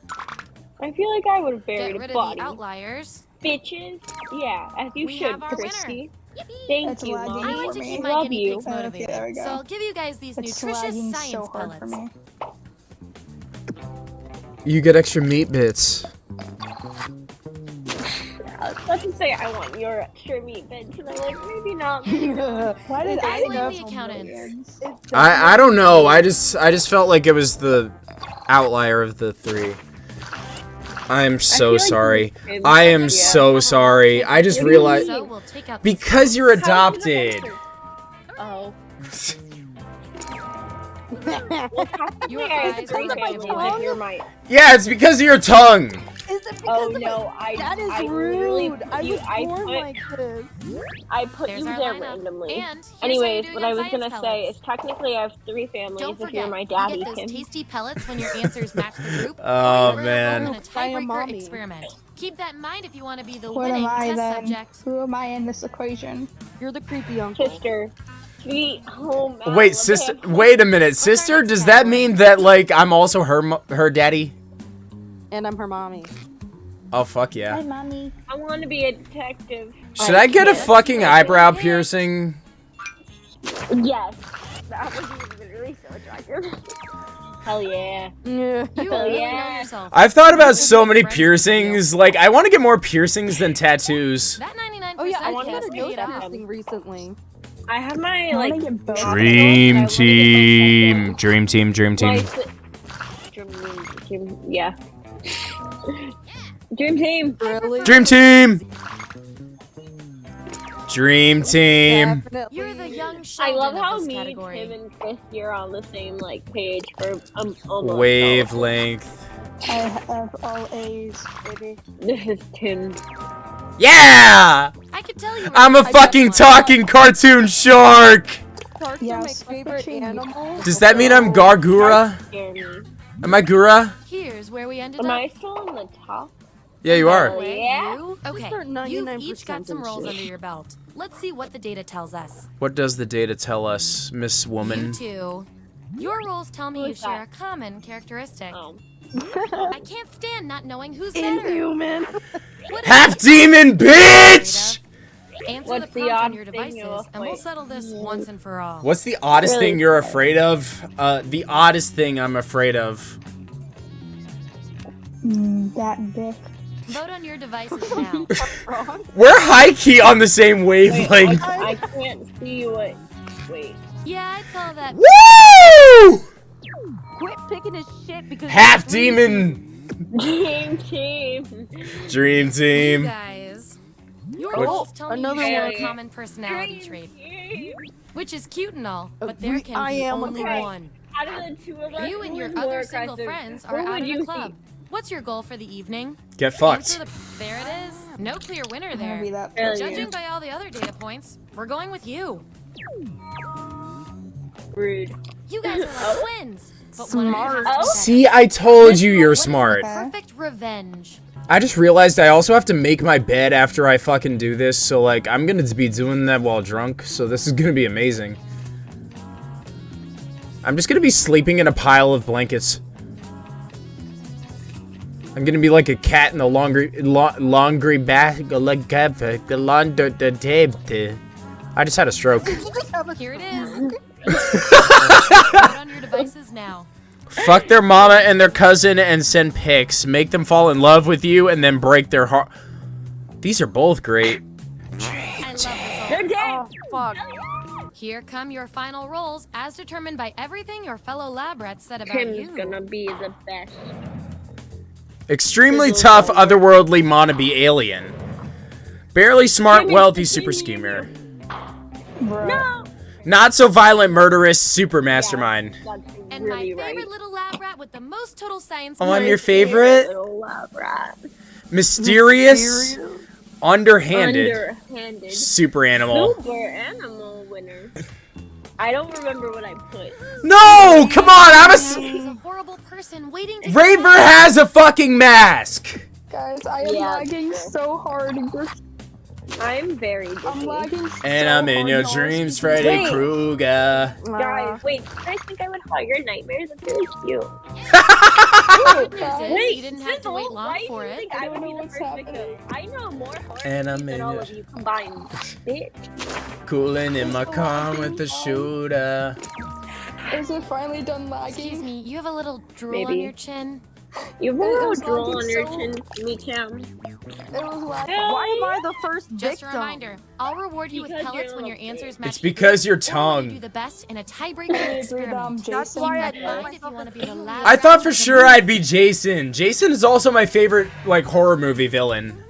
I feel like I would have buried Get a rid of body. the outliers. Bitches. Yeah, as you We should, have our. Christy. Thank It's you, Mom. I like to keep my Love guinea you. pigs motivated, there we go. so I'll give you guys these It's nutritious science so hard pellets. for me. You get extra meat bits. Let's just say I want your extra meat bits, and I'm like, maybe not. Why did I I the accountants. I I don't know. I just I just felt like it was the outlier of the three. I'm so feel like sorry. you did. I am Yeah. so sorry. I just What do you realized So we'll take out these because you're How is it adopted. Oh. Your I have eyes three are families tongue? you're my. Yeah, it's because of your tongue. Is it oh, because Oh of my- no, I. That is I literally rude. put I you- was I born put, like this. I put There's you there lineup. randomly. And Anyways, what I was gonna science say is technically I have three families Don't if you're my daddy, you daddy, get those tasty pellets when your answers match the group. Oh, or you're man. enrolled in a I am tiebreaker experiment. Keep that in mind if you want to be the What winning am I test then? subject. Who am I in this equation? You're the creepy uncle. Sister. Sweet home. Oh, wait, sister. Wait a minute, sister. Does that mean that like I'm also her her daddy? And I'm her mommy. Oh fuck yeah. Hi, mommy. I want to be a detective. Should I get a can't. fucking eyebrow piercing? Yes. That would be literally so attractive. Hell yeah. Yeah. You Hell yeah. I've thought about so many piercings. Like I want to get more piercings than tattoos. That 99% Oh yeah, I wanna got a nose piercing recently. I have my I like. get both. Dream but I wanna get my team, dream team, dream team. Dream, dream, yeah. Dream team. Really? Dream team. Dream team. You're the young I love how this me, category. Tim, and Chris you're on the same like page for um almost. Wavelength. I have all A's, baby. This is Tim. Yeah! I could tell you. were I'm a fucking best one. talking cartoon shark! Sharks are my favorite animal. Does that mean I'm Gawr Gura? Am I Gura? Here's where we ended Am up. I still on the top? Yeah, you are. Wait, Yeah. you? Okay, are you've each got some rolls under your belt. Let's see what the data tells us. What does the data tell us, Miss You Woman? two. Your rolls tell me you share that? a common characteristic. Oh. I can't stand not knowing who's better. Inhuman. What is Half demon bitch! Answer What's the the prompt on odd your thing devices, you're and we'll settle this once and for all. What's the oddest Really? thing you're afraid of? Uh, the oddest thing I'm afraid of. that dick. Vote on your devices now. We're high key on the same Wait, wavelength. I, I can't see what. Wait. yeah, I'd call that. Woo! Quit picking his shit because Half it's crazy. demon Dream team. dream You team. guys. Your What- rolls tell me another you share a common personality trait, Team. which is cute and all, but Uh, there we- can I be am only okay. one. Out of the two of us, You and your other single aggressive? friends Who are out would at you club. think? What's your goal for the evening? Get fucked. the. There it is. No clear winner I'm gonna be there. that Hell. Judging by all the other data points, we're going with you. Rude. You guys are like oh. twins. But one of you has to be Oh. See, I told you you're What is the smart. Perfect revenge. I just realized I also have to make my bed after I fucking do this, so like I'm gonna be doing that while drunk, so this is gonna be amazing. I'm just gonna be sleeping in a pile of blankets. I'm gonna be like a cat in a laundry la laundry bag like a laundry tape. I just had a stroke. Here it is. Vote on your devices now. Fuck their mama and their cousin and send pics. Make them fall in love with you and then break their heart. These are both great. I love this all. They're dead. Oh, fuck. Here come your final rolls, as determined by everything your fellow lab rats said about Kim's you. gonna be the best. Extremely tough, otherworldly wannabe alien. Barely smart, wealthy super schemer. No. Not so violent, murderous, super mastermind. That's And really my favorite right. little lab rat with the most total science. Oh, I'm your favorite? Little lab rat. Mysterious, underhanded, Underhanded. super animal. Super animal winner. I don't remember what I put. No, come on, I'm a. s- He's a horrible person waiting to. Raver has a fucking mask. Guys, I am Yeah, lagging so hard. We're- I'm very busy. I'm And so I'm in your dreams, Freddy Wait. Krueger. Guys, ah. wait, I think I would call your nightmares. That's really cute. Good news is Wait, you didn't have to wait long for it. think I I would know be the first victim? I know more horror And I'm movies in than all your- of you combined. Bitch. Cooling in my car with the shooter. Is it finally done lagging? Excuse me, you have a little drool on your chin. You have a It little drool lagging on your so- chin, me too. It was lagging. Why am I the first Just a reminder, I'll reward you with pellets when your little answers match. It's because your Or you tongue. do the best in a tiebreaker I agree experiment. That's why I Keep told that in mind if you to be the I thought for sure I'd be Jason. Jason is also my favorite like horror movie villain.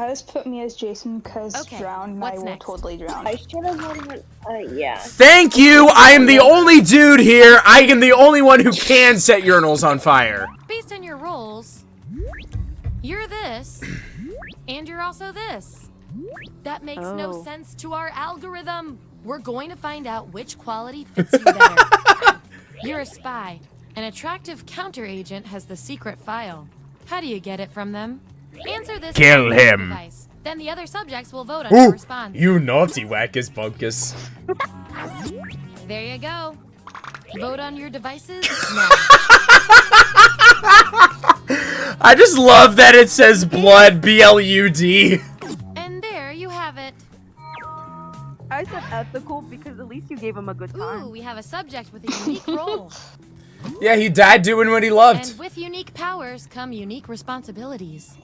I just put me as Jason because Okay, drown. and I will next? totally drown. I should have won. Uh, yeah. Thank you. I am the only dude here. I am the only one who can set urinals on fire. Based on your roles, you're this, and you're also this. That makes no Oh. sense to our algorithm. We're going to find out which quality fits you better. you're a spy. An attractive counter agent has the secret file. How do you get it from them? Answer this. Kill him. device. Then the other subjects will vote on your Ooh, response. you naughty wackus bunkus. There you go. Vote on your devices now. I just love that it says blood, B L U D. and there you have it. I said ethical because at least you gave him a good time. Ooh, we have a subject with a unique role. Yeah, he died doing what he loved. And with unique powers come unique responsibilities.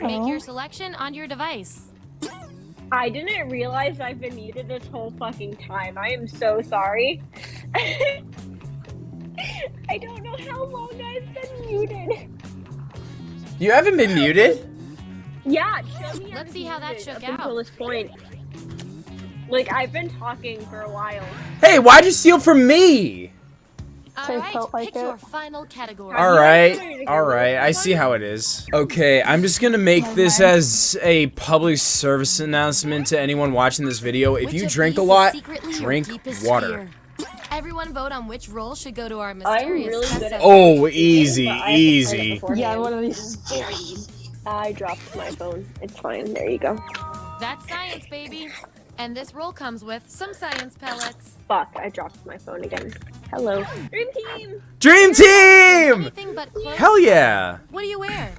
Make your oh. selection on your device. I didn't realize I've been muted this whole fucking time. I am so sorry. I don't know how long I've been muted. You haven't been muted? Yeah, show Let's see how that shook up Until out. this point. Like I've been talking for a while. Hey, why'd you steal from me? So I Alright, felt like pick it. your final category. All right, all right. I see how it is. Okay, I'm just gonna make this as a public service announcement to anyone watching this video. If you drink a lot, secretly your drink water. Everyone vote on which role should go to our mysterious really good at subject. Oh, easy, But I have to find it easy. Yeah, one of these. Easy. Oh. I dropped my phone. It's fine. There you go. That's science, baby. And this roll comes with some science pellets. Fuck, I dropped my phone again. Hello. Dream team! Dream team! But. Hell yeah! What do you wear?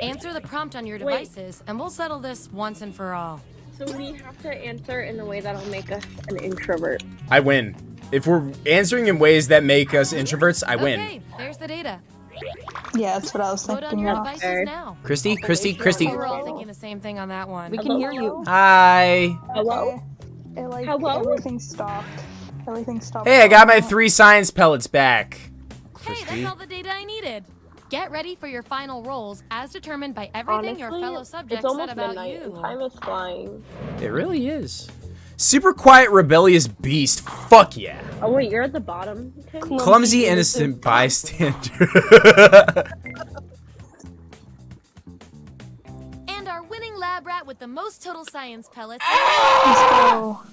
Answer the prompt on your Wait. devices, and we'll settle this once and for all. So we have to answer in a way that'll make us an introvert. I win. If we're answering in ways that make us introverts, I win. Okay, there's the data. Yeah, that's what I was Vote on thinking. your of. devices now. Christy, Christy, Christy. We're all thinking the same thing on that one. We can hear you. Hi. Hello? It like Hello? everything stopped. Everything stopped. Hey, I got my three science pellets back. Hey, that's all the data I needed. Get ready for your final rolls as determined by everything your fellow subjects said about midnight you. and time is flying. It really is. Super quiet, rebellious beast. Fuck yeah. Oh wait, you're at the bottom. Tim? Clumsy, innocent bystander. And our winning lab rat with the most total science pellets.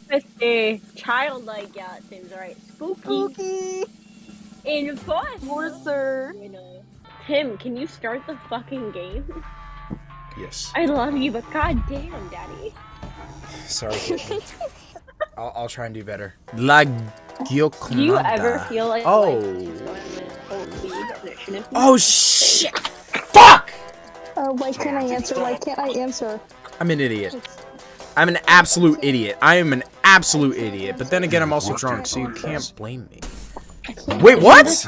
Christy, childlike, yeah, it seems right. Spooky. Enforcer. You know. Tim, can you start the fucking game? yes. I love you, but goddamn, daddy. Sorry. I'll, I'll try and do better. La Do you ever feel like Oh. life is going to hold lead and it shouldn't be? Oh shit! Fuck! Uh, why can't I answer? Why can't I answer? I'm an idiot. I'm an absolute idiot. I am an absolute idiot. But then again, I'm also drunk, so you can't blame me. Wait, what?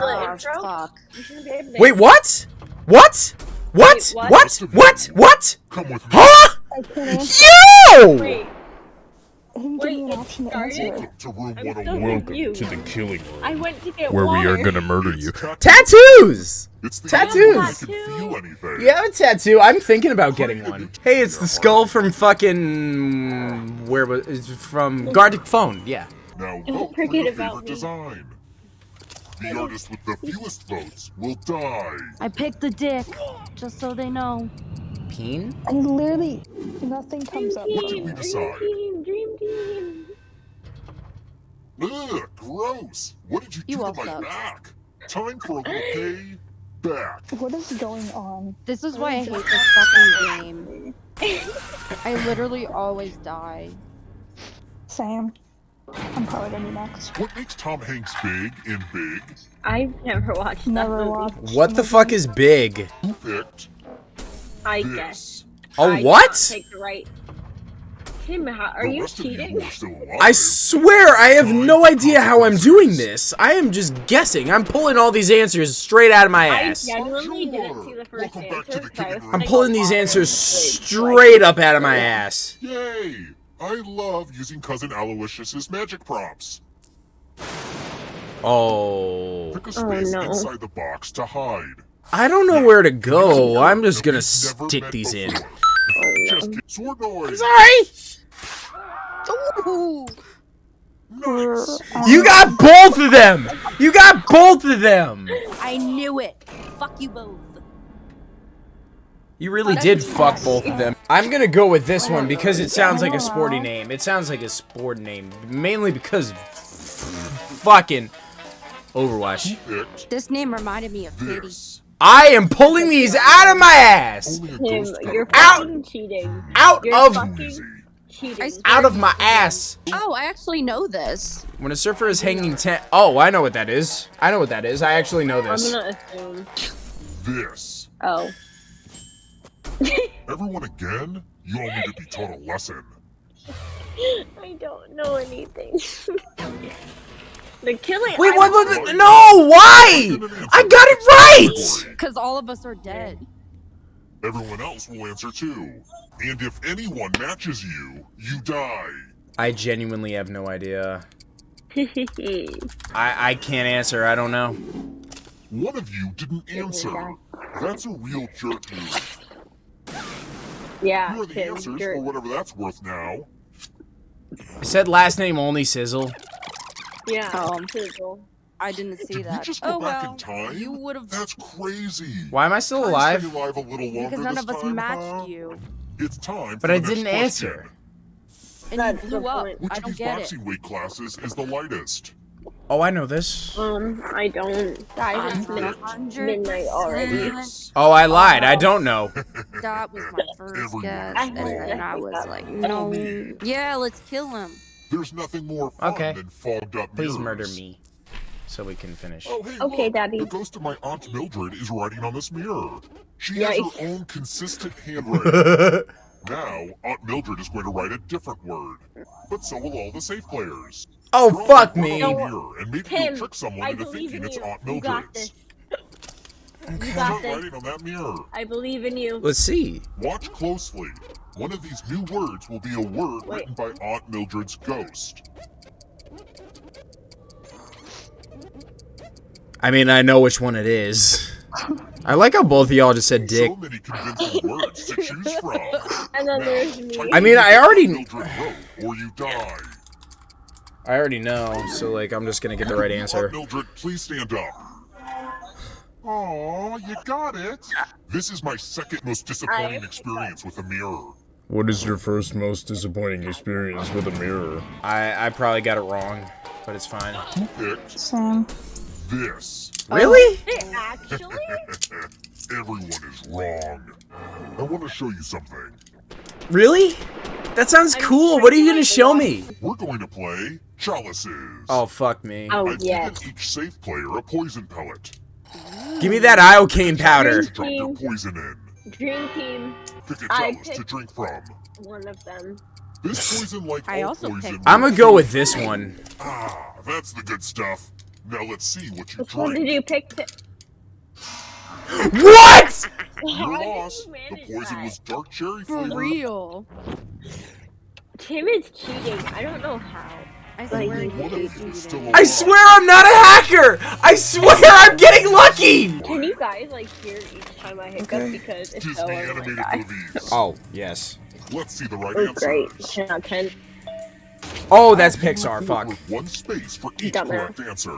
Wait, what? What? What? Wait, What? What? What? Huh? I can't answer. Wait, He didn't give me an option to answer. To room I'm still 101. confused. To the killing room. I went to get Where we are gonna murder you. Tattoos! It's the Tattoos! you can feel anything. You have a tattoo. I'm thinking about getting one. Hey, it's the skull from fucking where was it's from Gartic Phone? Yeah. Now Don't vote for forget your about favorite me. design. The artist with the fewest votes will die. I picked the dick, just so they know. Peen? And literally, nothing comes up. What did we decide? Dream team, dream team. Ugh, gross. What did you, You do to my suck. back? Time for a little pay back. What is going on? This is why I hate this fucking game. I literally always die. Sam, I'm probably gonna be next. What makes Tom Hanks big in Big? I've never watched that movie. watched. What the fuck is big? Who picked I this? guess. Oh, I what? Take the right. Tim, how, are The you rest you cheating? who are still alive. I swear I have no idea how I'm doing this. I am just guessing. I'm pulling all these answers straight out of my ass. I ass. genuinely didn't see the first Welcome back to answer. the so I was killing room. I'm thinking pulling these answers straight up out of my ass. Yay! I love using Cousin Aloysius's magic props. Oh. Pick a Oh, space no. inside the box to hide. I don't know where to go. I'm just gonna stick met these in. before. Oh, just kidding. Sword noise. Sorry. Ooh. Nice. You got both of them. You got both of them. I knew it. Fuck you both. You really did fuck both of them. I'm gonna go with this one because it sounds like a sporty name. It sounds like a sport name, mainly because fucking Overwatch. This name reminded me of Katie. I am pulling these out of my ass, Only Tim, you're got Out. fucking cheating. out You're of fucking cheating. Out of my ass. Oh, I actually know this. When a surfer is hanging ten. Oh, I know what that is. I know what that is. I actually know I'm this. gonna assume. This. Oh. Everyone again? You all need to be taught a lesson. I don't know anything. the killing. Wait, I what? what no, why? I got it right. Because all of us are dead. Everyone else will answer too. And if anyone matches you, you die. I genuinely have no idea. I I can't answer. I don't know. One of you didn't answer. That's a real jerk move. Yeah, Here are the Tim. answers You're, for whatever that's worth now. I said last name only Sizzle. yeah. Um, Sizzle. I didn't see Did we that. just go oh back well, in time? you would have That's crazy. Why am I still Can alive? Stay alive a little longer because none this of us time, matched huh? you, It's time. But for I the didn't next answer. and That's you blew up. Which I don't these get it. boxing weight classes is the lightest? Oh, I know this. Um, I don't. Guys, it's mid- midnight already. Oh, I lied. I don't know. That was my first guess, I and then. I was like, no. Yeah, let's kill him. There's nothing more fun Okay. than fogged up Please mirrors. murder me, so we can finish. Oh, hey, Okay, look, Daddy. The ghost of my aunt Mildred is writing on this mirror. She Yikes. has her own consistent handwriting. now, Aunt Mildred is going to write a different word, but so will all the safe players. Oh, Draw fuck me. on the mirror, and maybe Tim, you'll trick someone I into believe thinking in it's you. Aunt You got Mildred's. this. You got this. writing on that mirror. I believe in you. Let's see. Watch closely. One of these new words will be a word Wait. written by Aunt Mildred's ghost. I mean, I know which one it is. I like how both of y'all just said dick. So many convincing words to choose from. And then Now, there's me. I mean, I already- Mildred wrote, or you die. I already know, so like I'm just gonna get the right answer. Mildred, please stand up. Oh, you got it. This is my second most disappointing experience with a mirror. What is your first most disappointing experience with a mirror? I I probably got it wrong, but it's fine. Who picked Same. this? Oh, really? Actually? Everyone is wrong. I want to show you something. Really? That sounds I'm cool. What are you gonna show me? We're going to play chalices. Oh fuck me. Oh, I've yes. given each safe player a poison pellet. Give me that iocane powder. Drop your poison in. Dream Team, Pick a I chalice to drink from. one of them. This poison, like I all also poison, picked- I'm gonna go with this one. Ah, that's the good stuff. Now let's see what you Which one did you pick? To... What? Your How loss. you The poison that? was dark cherry For flavor. real. Tim is cheating. I don't know how. I swear One you of you cheated. is still I alive. swear I'm not a hacker. I swear I'm getting lucky. Can you guys like hear each time I hiccup Okay. because it's Disney so annoying. animated movies. Oh yes. Let's see the right Oh, answers. great. 10 out 10. Oh, that's Pixar. Fuck. With one space for each correct answer.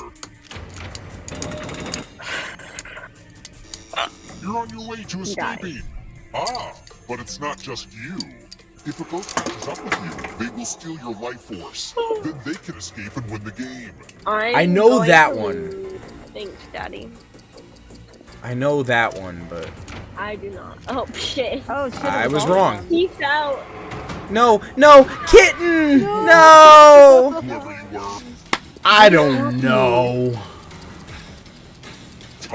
You're on your way to Die. escaping. Ah, but it's not just you. If a ghost catches up with you, they will steal your life force. then they can escape and win the game. I'm I know that one. Thanks, Daddy. I know that one, but I do not. Oh, shit. Oh shit. I was wrong. of them. Peace out. no, no, kitten. No. Whoever you were, I don't know.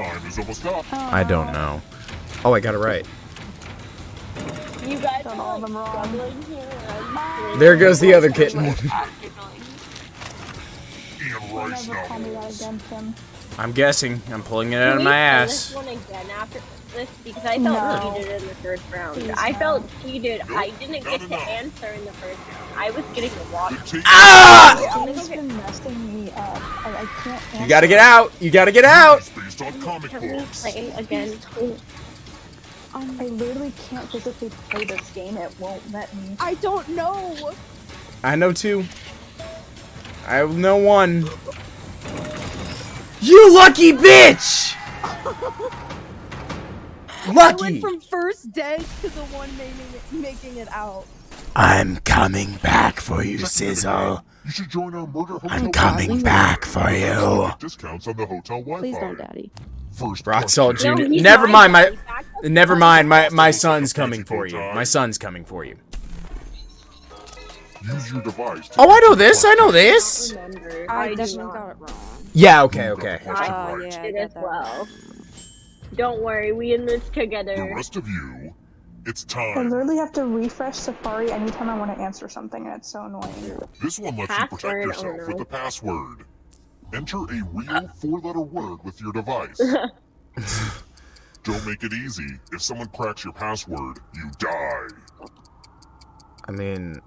Time is almost up. I don't know. Oh, I got it right. You guys Got are all of them wrong. here. There goes the other kitten. And Don't Rice ever call me that novels. again, Tim. I'm guessing. I'm pulling it out of we my play ass. This one again after this because I felt No. cheated in the first round. Please I no. felt cheated. Nope, I didn't not get to enough. answer in the first round. I was getting the water. Ah! Tim's been messing me up. I, I can't. You gotta get out. You gotta get out. It's based on comic Can we books. play again? I literally can't physically play this game. It won't let me. I don't know. I know two. I know one. You lucky bitch! I went from first dead to the one making it, making it out. I'm coming back for you, Sizzle. You should join our murder hotel. I'm coming back for you. Discounts on the hotel Wi-Fi. Please don't, Daddy. First Rock. Salt No, Jr. he's Never mind, my. He's back up. Never mind, my my son's coming for you. My son's coming for you. Use your device. Oh, I know this. I know this. I, I definitely got it wrong. Yeah. Okay. Okay. Question ah, Oh yeah, I did as well. Don't worry, we in this together. The together. rest of you, it's time. I literally have to refresh Safari anytime I want to answer something, and it's so annoying. This one lets you protect yourself oh with no. the password. Enter a real four-letter word with your device. Don't make it easy. If someone cracks your password, you die. I mean,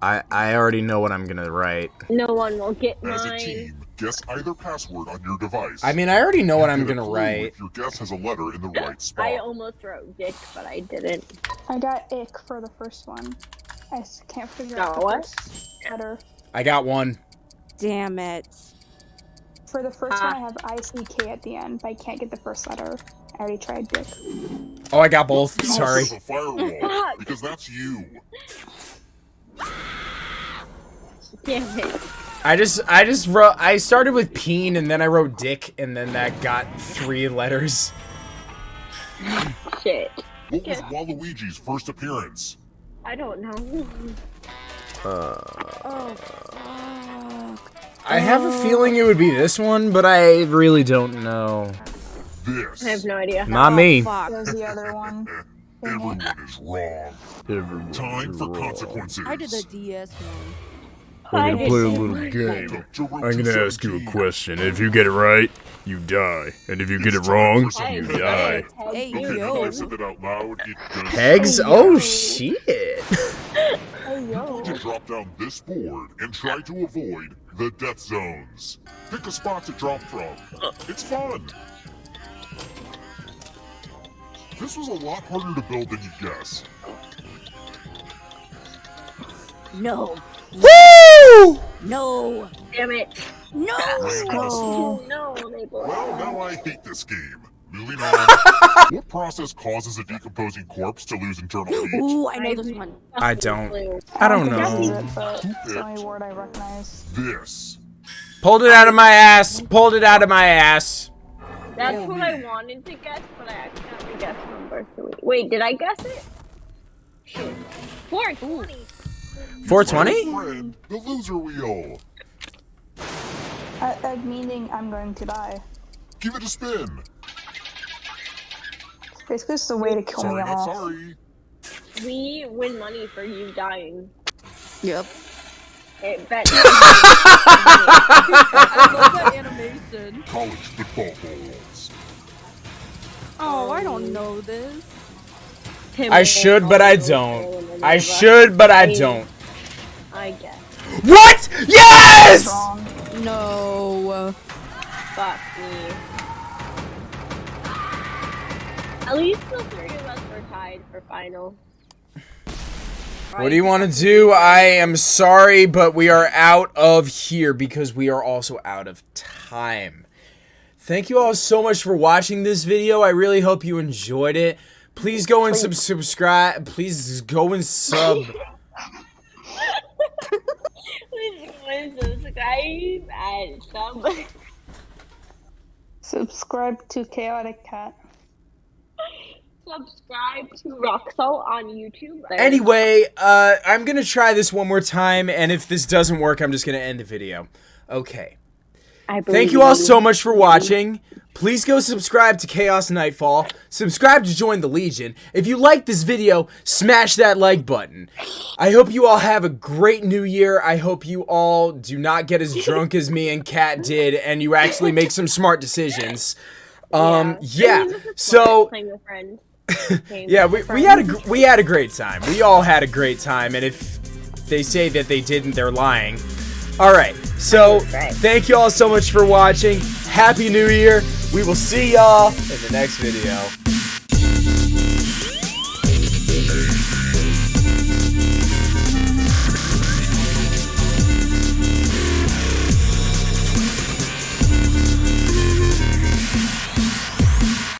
I I already know what I'm gonna write. No one will get As a mine. team, guess either password on your device. I mean, I already know what I'm gonna write. If your guess has a letter in the right spot. I almost wrote Dick, but I didn't. I got ick for the first one. I can't figure No, out the what? first letter. I got one. Damn it. For the first one, I ah. have ICK at the end, but I can't get the first letter. I already tried Dick. Oh, I got both. Sorry. The firewall, because that's you. Damn it. I just, I just wrote, I started with peen and then I wrote dick and then that got three letters. Shit. What was Waluigi's first appearance? I don't know. Uh, Oh, I have a feeling it would be this one, but I really don't know. This. I have no idea. Not me. There's the other one. Everyone is wrong. Time for consequences. I did the DS one. We're gonna play a little game. I'm gonna ask you a question. If you get it right, you die. And if you get it wrong, you die. Hey, yo. now I said that out loud. It does Pegs? Oh shit. Hey, You yo. need to drop down this board and try to avoid the death zones. Pick a spot to drop from. It's fun. This was a lot harder to build than you guess. No. Woo! No. Damn it. No. Oh, no, Maple. Well, now I hate this game. Moving on. what process causes a decomposing corpse to lose internal heat? Ooh, I know this one. I don't. I don't think I use know. it, but the only word I recognize. This. Pulled it out of my ass. Pulled it out of my ass. That's what I wanted to guess, but I accidentally guessed number three. Wait, did I guess it? Shit. 420. 420? The loser wheel. Uh, uh, meaning I'm going to die. Give it a spin. Basically, it's a way to kill Sorry, me off. sorry. We win money for you dying. Yep. It bet. I love that animation. College football balls. Oh, I don't know this. I should, but I don't. I should, but I don't. What? Yes! No. Fuck me. At least the three of us were tied for final. What do you want to do? I am sorry, but we are out of here because we are also out of time. Thank you all so much for watching this video. I really hope you enjoyed it. Please go and sub subscribe. Please go and sub. Please go and subscribe and sub. Subscribe to Chaotic Cat. subscribe to Roxel on YouTube. Anyway, uh, I'm gonna try this one more time, and if this doesn't work, I'm just gonna end the video. Okay. I Thank you all so much for watching. Please go subscribe to Chaos Nightfall. Subscribe to join the Legion. If you like this video, smash that like button. I hope you all have a great new year. I hope you all do not get as drunk as me and Kat did, and you actually make some smart decisions. Um, yeah. So with friends. yeah, we, we had a we had a great time. We all had a great time, and if they say that they didn't, they're lying. All right, so thank you all so much for watching. Happy New Year. We will see y'all in the next video.